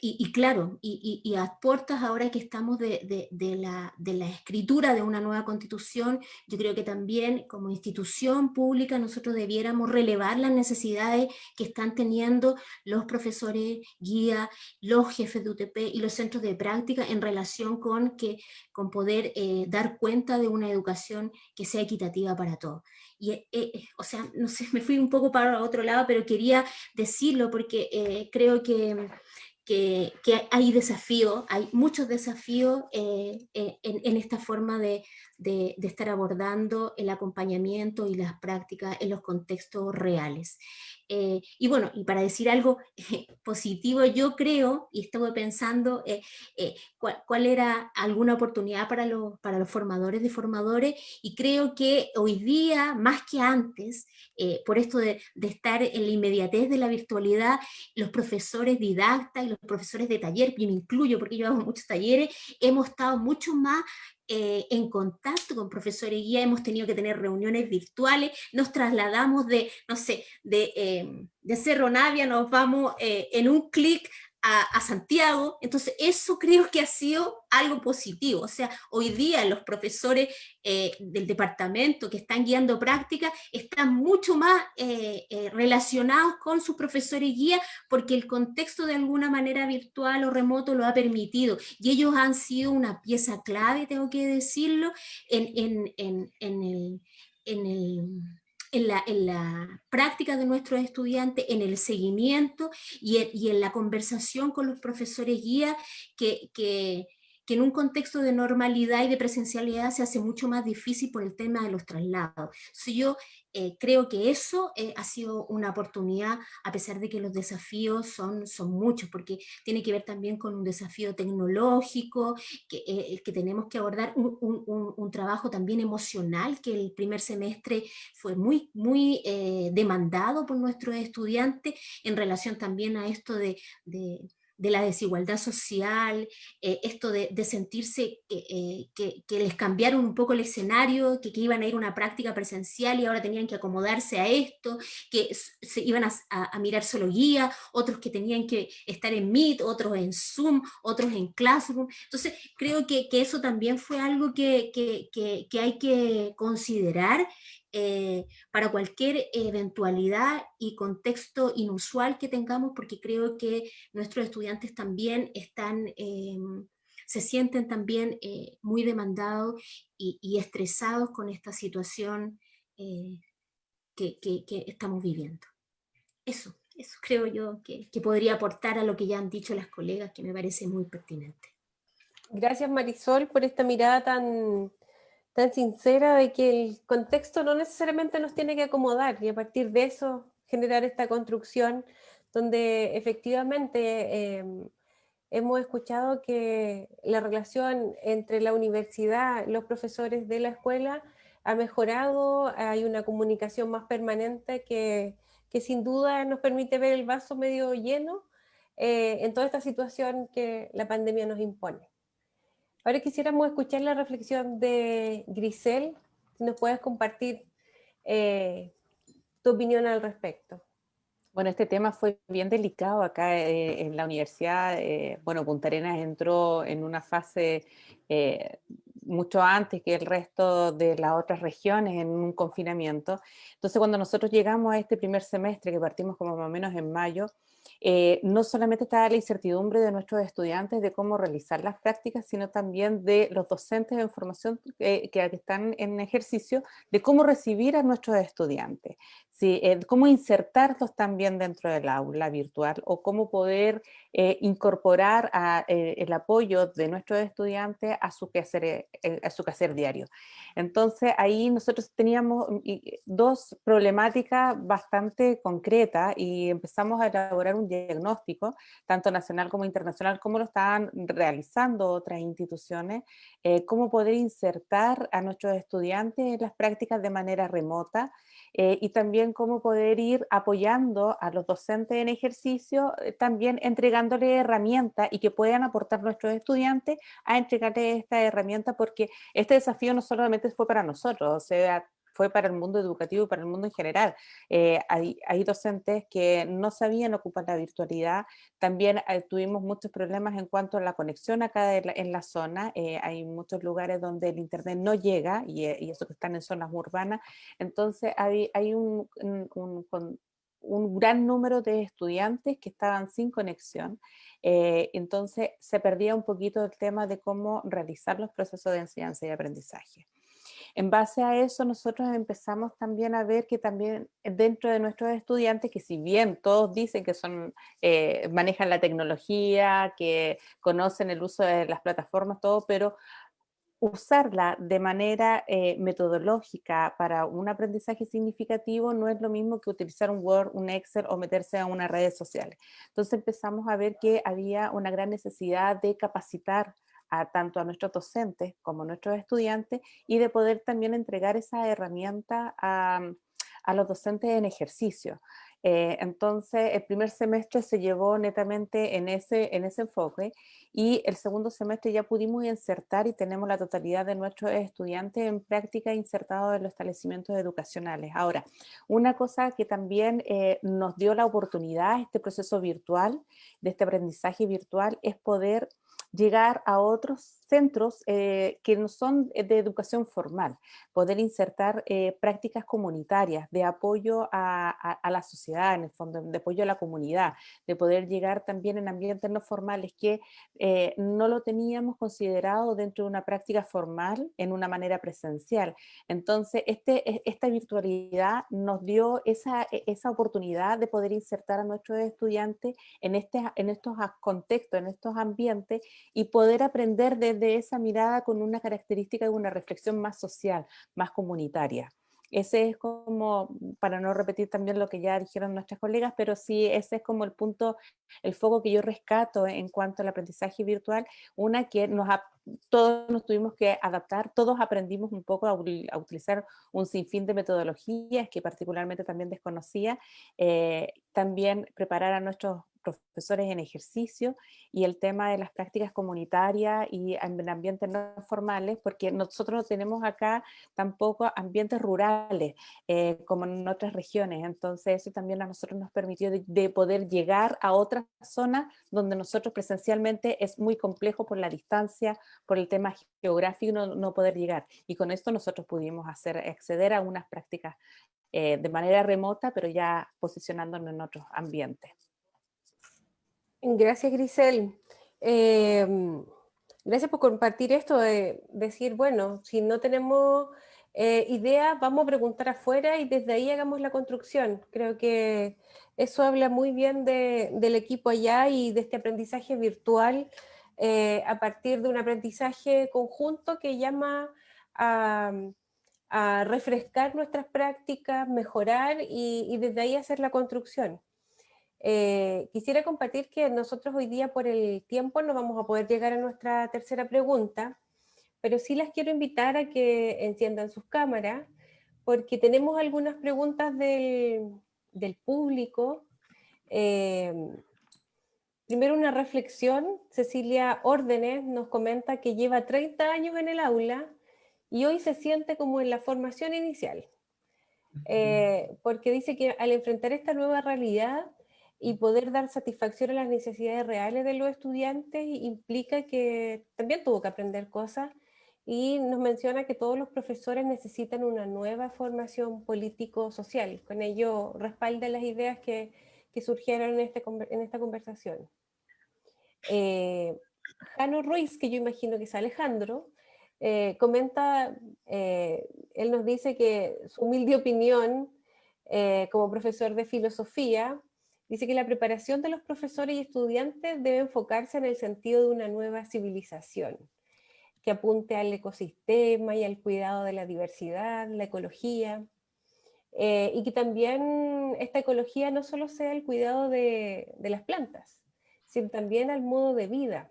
y, claro, y, y, a puertas ahora que estamos de, de, la, de, la, escritura de una nueva constitución, yo creo que también como institución pública nosotros debiéramos relevar las necesidades que están teniendo los profesores, guía, los jefes de UTP y los centros de práctica en relación con, que, con poder eh, dar cuenta de una educación que sea equitativa para todos. Y, eh, eh, o sea, no sé, me fui un poco para otro lado, pero quería decirlo porque creo que que, hay desafíos, hay muchos desafíos eh, eh, en, esta forma de, de, estar abordando el acompañamiento y las prácticas en los contextos reales. Eh, y bueno, y para decir algo positivo, yo creo, y estuve pensando eh, eh, cuál, era alguna oportunidad para los, para los formadores de formadores, y creo que hoy día, más que antes, por esto de, de, estar en la inmediatez de la virtualidad, los profesores didactas y los profesores de taller, yo me incluyo porque yo hago muchos talleres, hemos estado mucho más eh, en contacto con profesores guía, hemos tenido que tener reuniones virtuales, nos trasladamos de, no sé, de, eh, Cerro Navia, nos vamos eh, en un clic a, Santiago, entonces eso creo que ha sido algo positivo, o sea, hoy día los profesores eh, del departamento que están guiando prácticas están mucho más eh, eh, relacionados con sus profesores guía porque el contexto de alguna manera virtual o remoto lo ha permitido. Y ellos han sido una pieza clave, tengo que decirlo, en, en, en el, el en la, práctica de nuestros estudiantes, en el seguimiento y en, la conversación con los profesores guía que, que, que en un contexto de normalidad y de presencialidad se hace mucho más difícil por el tema de los traslados. yo eh, creo que eso eh, ha sido una oportunidad, a pesar de que los desafíos son, son muchos, porque tiene que ver también con un desafío tecnológico, que, eh, que tenemos que abordar un, trabajo también emocional, que el primer semestre fue muy, muy demandado por nuestros estudiantes, en relación también a esto de de la desigualdad social, eh, esto de, sentirse eh, que, les cambiaron un poco el escenario, que, iban a ir a una práctica presencial y ahora tenían que acomodarse a esto, que se iban a, mirar solo guía, otros que tenían que estar en Meet, otros en Zoom, otros en Classroom. Entonces creo que, eso también fue algo que hay que considerar eh, para cualquier eventualidad y contexto inusual que tengamos, porque creo que nuestros estudiantes también están, em, se sienten también eh, muy demandados y, estresados con esta situación eh, que, estamos viviendo. Eso, eso creo yo que, que podría aportar a lo que ya han dicho las colegas, que me parece muy pertinente. Gracias Marisol por esta mirada tan, tan sincera de que el contexto no necesariamente nos tiene que acomodar y a partir de eso generar esta construcción donde efectivamente em, hemos escuchado que la relación entre la universidad, los profesores de la escuela ha mejorado, hay una comunicación más permanente que, que sin duda nos permite ver el vaso medio lleno eh, en toda esta situación que la pandemia nos impone. Ahora quisiéramos escuchar la reflexión de Grisel, si nos puedes compartir eh, tu opinión al respecto. Bueno, este tema fue bien delicado acá eh, en la universidad. Eh, bueno, Punta Arenas entró en una fase mucho antes que el resto de las otras regiones en un confinamiento. Entonces, cuando nosotros llegamos a este primer semestre, que partimos como más o menos en mayo, eh, no solamente está la incertidumbre de nuestros estudiantes de cómo realizar las prácticas, sino también de los docentes de formación eh, que están en ejercicio, de cómo recibir a nuestros estudiantes. Sí, eh, cómo insertarlos también dentro del aula virtual o cómo poder eh, incorporar eh, el apoyo de nuestros estudiantes a su, quehacer, a su quehacer diario. Entonces ahí nosotros teníamos mm, dos problemáticas bastante concretas y empezamos a elaborar un diagnóstico, tanto nacional como internacional, como lo estaban realizando otras instituciones, eh, cómo poder insertar a nuestros estudiantes en las prácticas de manera remota eh, y también cómo poder ir apoyando a los docentes en ejercicio, eh, también entregándole herramientas y que puedan aportar nuestros estudiantes a entregarles esta herramienta porque este desafío no solamente fue para nosotros, o sea, fue para el mundo educativo y para el mundo en general. Eh, hay, hay, docentes que no sabían ocupar la virtualidad, también eh, tuvimos muchos problemas en cuanto a la conexión acá en la, zona, eh, hay muchos lugares donde el internet no llega, y, y, eso que están en zonas urbanas, entonces hay, hay un, un, un gran número de estudiantes que estaban sin conexión, entonces se perdía un poquito el tema de cómo realizar los procesos de enseñanza y aprendizaje. En base a eso nosotros empezamos también a ver que también dentro de nuestros estudiantes, que si bien todos dicen que son, eh, manejan la tecnología, que conocen el uso de las plataformas, todo, pero usarla de manera eh, metodológica para un aprendizaje significativo no es lo mismo que utilizar un Word, un Excel o meterse a unas redes sociales. Entonces empezamos a ver que había una gran necesidad de capacitar a tanto a nuestros docentes como a nuestros estudiantes y de poder también entregar esa herramienta a, a los docentes en ejercicio. Eh, entonces, el primer semestre se llevó netamente en ese, en ese enfoque y el segundo semestre ya pudimos insertar y tenemos la totalidad de nuestros estudiantes en práctica insertados en los establecimientos educacionales. Ahora, una cosa que también eh, nos dio la oportunidad, este proceso virtual, de este aprendizaje virtual, es poder llegar a otros centros eh, que no son de educación formal, poder insertar eh, prácticas comunitarias de apoyo a, la sociedad, en el fondo, de apoyo a la comunidad, de poder llegar también en ambientes no formales que eh, no lo teníamos considerado dentro de una práctica formal en una manera presencial. Entonces, este, e, esta virtualidad nos dio esa, e, esa oportunidad de poder insertar a nuestros estudiantes en, este, en estos contextos, en estos ambientes y poder aprender desde esa mirada con una característica de una reflexión más social, más comunitaria. Ese es como, para no repetir también lo que ya dijeron nuestras colegas, pero sí ese es como el punto, el foco que yo rescato en cuanto al aprendizaje virtual, una que nos todos nos tuvimos que adaptar, todos aprendimos un poco a, utilizar un sinfín de metodologías que particularmente también desconocía, eh, también preparar a nuestros profesores en ejercicio y el tema de las prácticas comunitarias y en ambientes no formales, porque nosotros no tenemos acá tampoco ambientes rurales eh, como en otras regiones, entonces eso también a nosotros nos permitió de, poder llegar a otras zonas donde nosotros presencialmente es muy complejo por la distancia, por el tema geográfico no, no poder llegar, y con esto nosotros pudimos hacer acceder a unas prácticas eh, de manera remota, pero ya posicionándonos en otros ambientes. Gracias, Grisel. Em, gracias por compartir esto de decir, bueno, si no tenemos eh, idea, vamos a preguntar afuera y desde ahí hagamos la construcción. Creo que eso habla muy bien del equipo allá y de este aprendizaje virtual eh, a partir de un aprendizaje conjunto que llama a, refrescar nuestras prácticas, mejorar y desde ahí hacer la construcción. Eh, quisiera compartir que nosotros hoy día por el tiempo no vamos a poder llegar a nuestra tercera pregunta, pero sí las quiero invitar a que enciendan sus cámaras, porque tenemos algunas preguntas del, del público. Eh, primero una reflexión, Cecilia Órdenes nos comenta que lleva 30 años en el aula y hoy se siente como en la formación inicial, eh, porque dice que al enfrentar esta nueva realidad y poder dar satisfacción a las necesidades reales de los estudiantes implica que también tuvo que aprender cosas y nos menciona que todos los profesores necesitan una nueva formación político-social. Con ello respalda las ideas que, que surgieron en, este, en esta conversación. Eh, Jano Ruiz, que yo imagino que es Alejandro, eh, comenta, eh, él nos dice que su humilde opinión eh, como profesor de filosofía Dice que la preparación de los profesores y estudiantes debe enfocarse en el sentido de una nueva civilización, que apunte al ecosistema y al cuidado de la diversidad, la ecología. eh, y que también esta ecología no solo sea el cuidado de, de las plantas, sino también al modo de vida,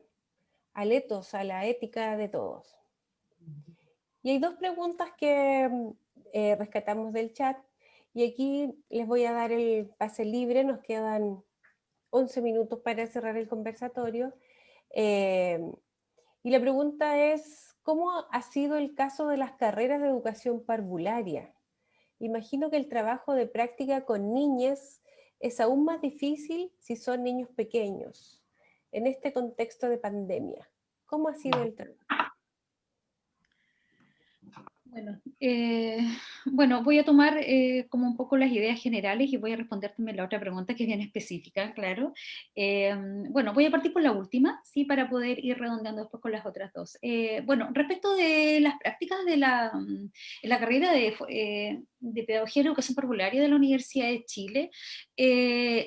al etos, a la ética de todos. Y hay dos preguntas que eh, rescatamos del chat y aquí les voy a dar el pase libre, nos quedan 11 minutos para cerrar el conversatorio. Eh, y la pregunta es, ¿cómo ha sido el caso de las carreras de educación parvularia? Imagino que el trabajo de práctica con niñas es aún más difícil si son niños pequeños, en este contexto de pandemia. ¿Cómo ha sido el trabajo? Bueno, eh, bueno, voy a tomar eh, como un poco las ideas generales y voy a responder también la otra pregunta que es bien específica, claro. Eh, bueno, voy a partir por la última, sí, para poder ir redondeando después con las otras dos. bueno, respecto de las prácticas de la, la carrera de, de Pedagogía y Educación Parvularia de la Universidad de Chile,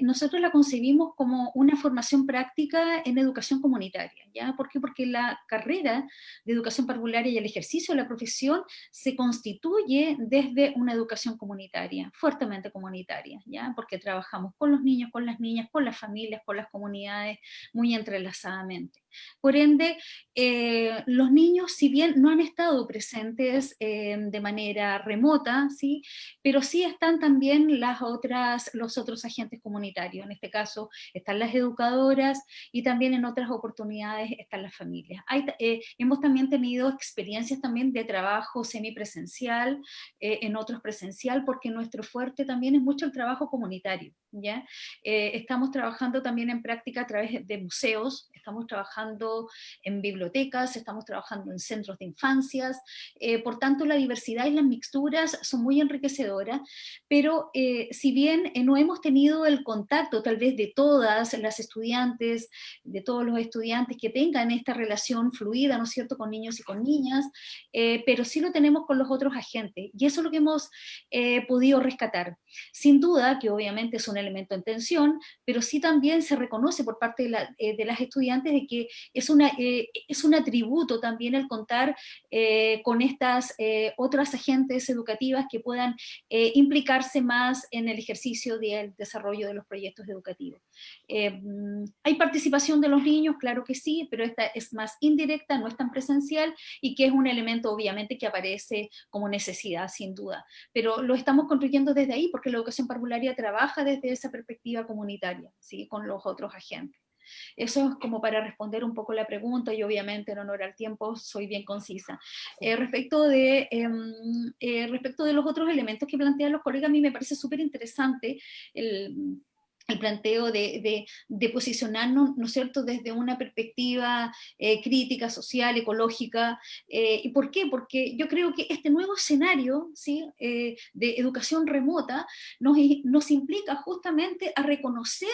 nosotros la concebimos como una formación práctica en educación comunitaria, ¿ya? ¿Por qué? Porque la carrera de Educación Parvularia y el ejercicio de la profesión se constituye desde una educación comunitaria, fuertemente comunitaria, ¿ya? porque trabajamos con los niños, con las niñas, con las familias, con las comunidades, muy entrelazadamente. Por ende, eh, los niños, si bien no han estado presentes eh, de manera remota, ¿sí? pero sí están también las otras, los otros agentes comunitarios. En este caso están las educadoras y también en otras oportunidades están las familias. Eh, hemos también tenido experiencias también de trabajo semipresencial, en otros presencial, porque nuestro fuerte también es mucho el trabajo comunitario. ¿Ya? estamos trabajando también en práctica a través de museos, estamos trabajando en bibliotecas, estamos trabajando en centros de infancias, eh, por tanto la diversidad y las mixturas son muy enriquecedoras, pero eh, si bien eh, no hemos tenido el contacto tal vez de todas las estudiantes, de todos los estudiantes que tengan esta relación fluida, ¿no es cierto?, con niños y con niñas, pero sí lo tenemos con los otros agentes, y eso es lo que hemos podido rescatar. Sin duda que obviamente es un elemento en tensión, pero sí también se reconoce por parte de, de las estudiantes de que es, una, eh, es un atributo también el contar eh, con estas eh, otras agentes educativas que puedan implicarse más en el ejercicio del desarrollo de los proyectos educativos. Mm, ¿Hay participación de los niños? Claro que sí, pero esta es más indirecta, no es tan presencial y que es un elemento obviamente que aparece como necesidad, sin duda. Pero lo estamos construyendo desde ahí porque la educación parvularia trabaja desde esa perspectiva comunitaria, ¿sí? con los otros agentes. Eso es como para responder un poco la pregunta y obviamente en honor al tiempo soy bien concisa. Eh, respecto, de, em, eh, respecto de los otros elementos que plantean los colegas, a mí me parece súper interesante el el planteo de, posicionarnos, ¿no es cierto?, desde una perspectiva eh, crítica, social, ecológica. ¿Y por qué? Porque yo creo que este nuevo escenario ¿sí? de educación remota nos, nos implica justamente a reconocer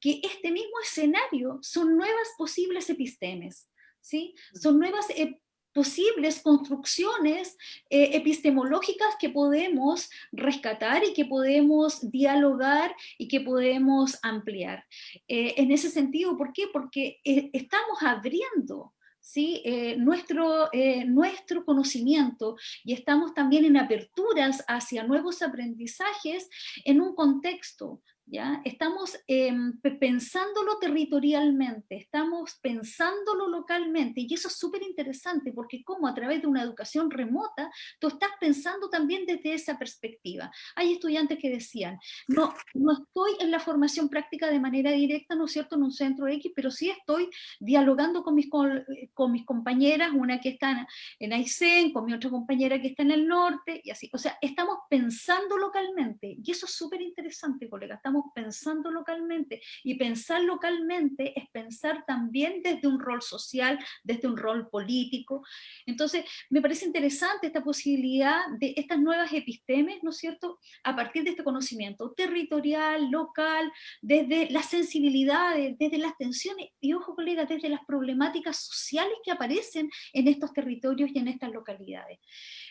que este mismo escenario son nuevas posibles epistemes, ¿sí? son nuevas eh, posibles construcciones eh, epistemológicas que podemos rescatar y que podemos dialogar y que podemos ampliar. Eh, en ese sentido, ¿por qué? Porque estamos abriendo ¿sí? nuestro, nuestro conocimiento y estamos también en aperturas hacia nuevos aprendizajes en un contexto ¿ya? Estamos em, pensándolo territorialmente, estamos pensándolo localmente, y eso es súper interesante, porque como a través de una educación remota, tú estás pensando también desde esa perspectiva. Hay estudiantes que decían, no, no estoy en la formación práctica de manera directa, ¿no es cierto?, en un centro X, pero sí estoy dialogando con mis, con, mis compañeras, una que está en Aysén, con mi otra compañera que está en el norte, y así. O sea, estamos pensando localmente, y eso es súper interesante, colega, pensando localmente. Y pensar localmente es pensar también desde un rol social, desde un rol político. Entonces, me parece interesante esta posibilidad de estas nuevas epistemes, ¿no es cierto?, a partir de este conocimiento territorial, local, desde las sensibilidades, desde las tensiones, y ojo colega, desde las problemáticas sociales que aparecen en estos territorios y en estas localidades.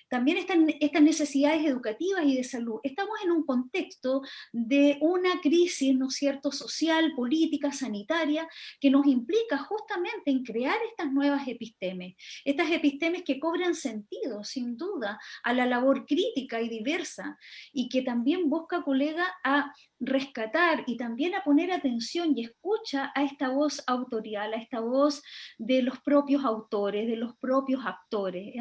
También están estas necesidades educativas y de salud. Estamos en un contexto de una crisis, ¿no es cierto?, social, política, sanitaria, que nos implica justamente en crear estas nuevas epistemes, estas epistemes que cobran sentido, sin duda, a la labor crítica y diversa, y que también busca, colega, a rescatar y también a poner atención y escucha a esta voz autorial, a esta voz de los propios autores, de los propios actores.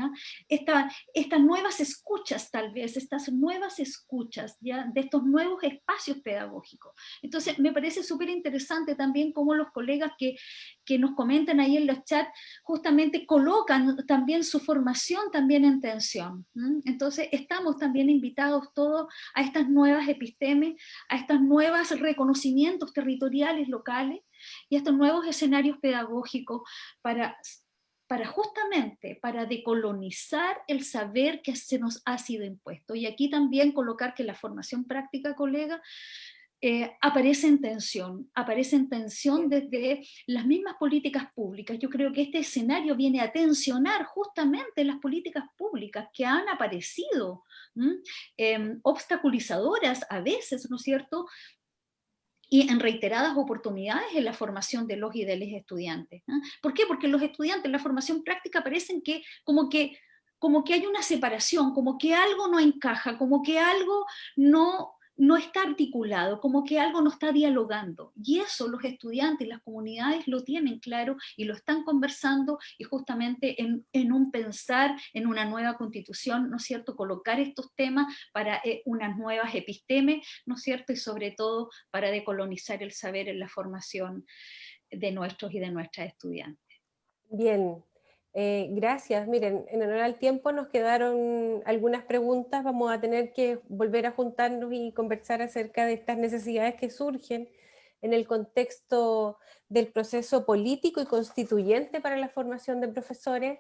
estas nuevas escuchas tal vez, estas nuevas escuchas ¿ya? de estos nuevos espacios pedagógicos. Entonces me parece súper interesante también cómo los colegas que, que nos comentan ahí en los chats justamente colocan también su formación también en tensión. Entonces estamos también invitados todos a estas nuevas epistemes, a estos nuevos reconocimientos territoriales locales y estos nuevos escenarios pedagógicos para para justamente, para decolonizar el saber que se nos ha sido impuesto. Y aquí también colocar que la formación práctica, colega, eh, aparece en tensión, aparece en tensión desde las mismas políticas públicas. Yo creo que este escenario viene a tensionar justamente las políticas públicas que han aparecido, em, obstaculizadoras a veces, ¿no es cierto?, y en reiteradas oportunidades en la formación de los y de los estudiantes. ¿Por qué? Porque los estudiantes en la formación práctica parecen que como que como que hay una separación, como que algo no encaja, como que algo no no está articulado, como que algo no está dialogando. Y eso los estudiantes, las comunidades lo tienen claro y lo están conversando y justamente en, un pensar en una nueva constitución, ¿no es cierto?, colocar estos temas para eh, unas nuevas epistemes, ¿no es cierto?, y sobre todo para decolonizar el saber en la formación de nuestros y de nuestras estudiantes. Bien, eh, gracias. Miren, en honor al tiempo nos quedaron algunas preguntas. Vamos a tener que volver a juntarnos y conversar acerca de estas necesidades que surgen en el contexto del proceso político y constituyente para la formación de profesores.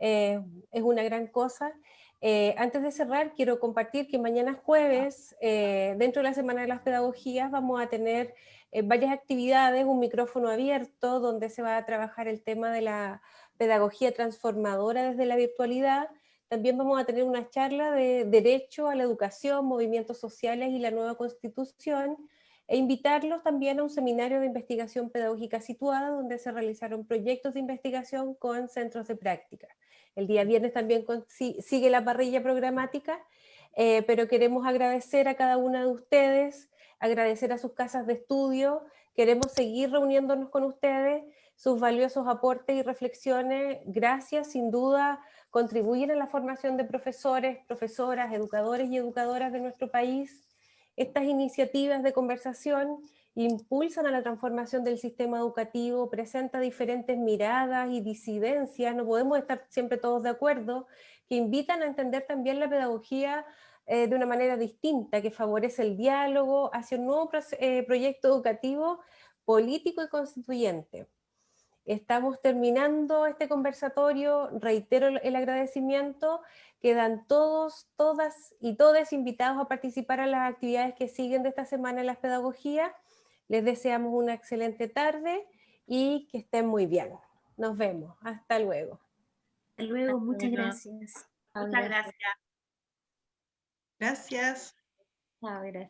Eh, es una gran cosa. Eh, antes de cerrar, quiero compartir que mañana jueves, dentro de la Semana de las Pedagogías, vamos a tener varias actividades, un micrófono abierto, donde se va a trabajar el tema de la pedagogía transformadora desde la virtualidad, también vamos a tener una charla de derecho a la educación, movimientos sociales y la nueva constitución, e invitarlos también a un seminario de investigación pedagógica situada, donde se realizaron proyectos de investigación con centros de práctica. El día viernes también sigue la parrilla programática, eh, pero queremos agradecer a cada una de ustedes, agradecer a sus casas de estudio, queremos seguir reuniéndonos con ustedes, sus valiosos aportes y reflexiones, gracias, sin duda, contribuyen a la formación de profesores, profesoras, educadores y educadoras de nuestro país. Estas iniciativas de conversación impulsan a la transformación del sistema educativo, presenta diferentes miradas y disidencias, no podemos estar siempre todos de acuerdo, que invitan a entender también la pedagogía eh, de una manera distinta, que favorece el diálogo hacia un nuevo eh, proyecto educativo político y constituyente. Estamos terminando este conversatorio, reitero el agradecimiento, quedan todos, todas y todos invitados a participar a las actividades que siguen de esta semana en las pedagogías. Les deseamos una excelente tarde y que estén muy bien. Nos vemos. Hasta luego. Hasta luego. Muchas gracias. Muchas gracias. Gracias. gracias.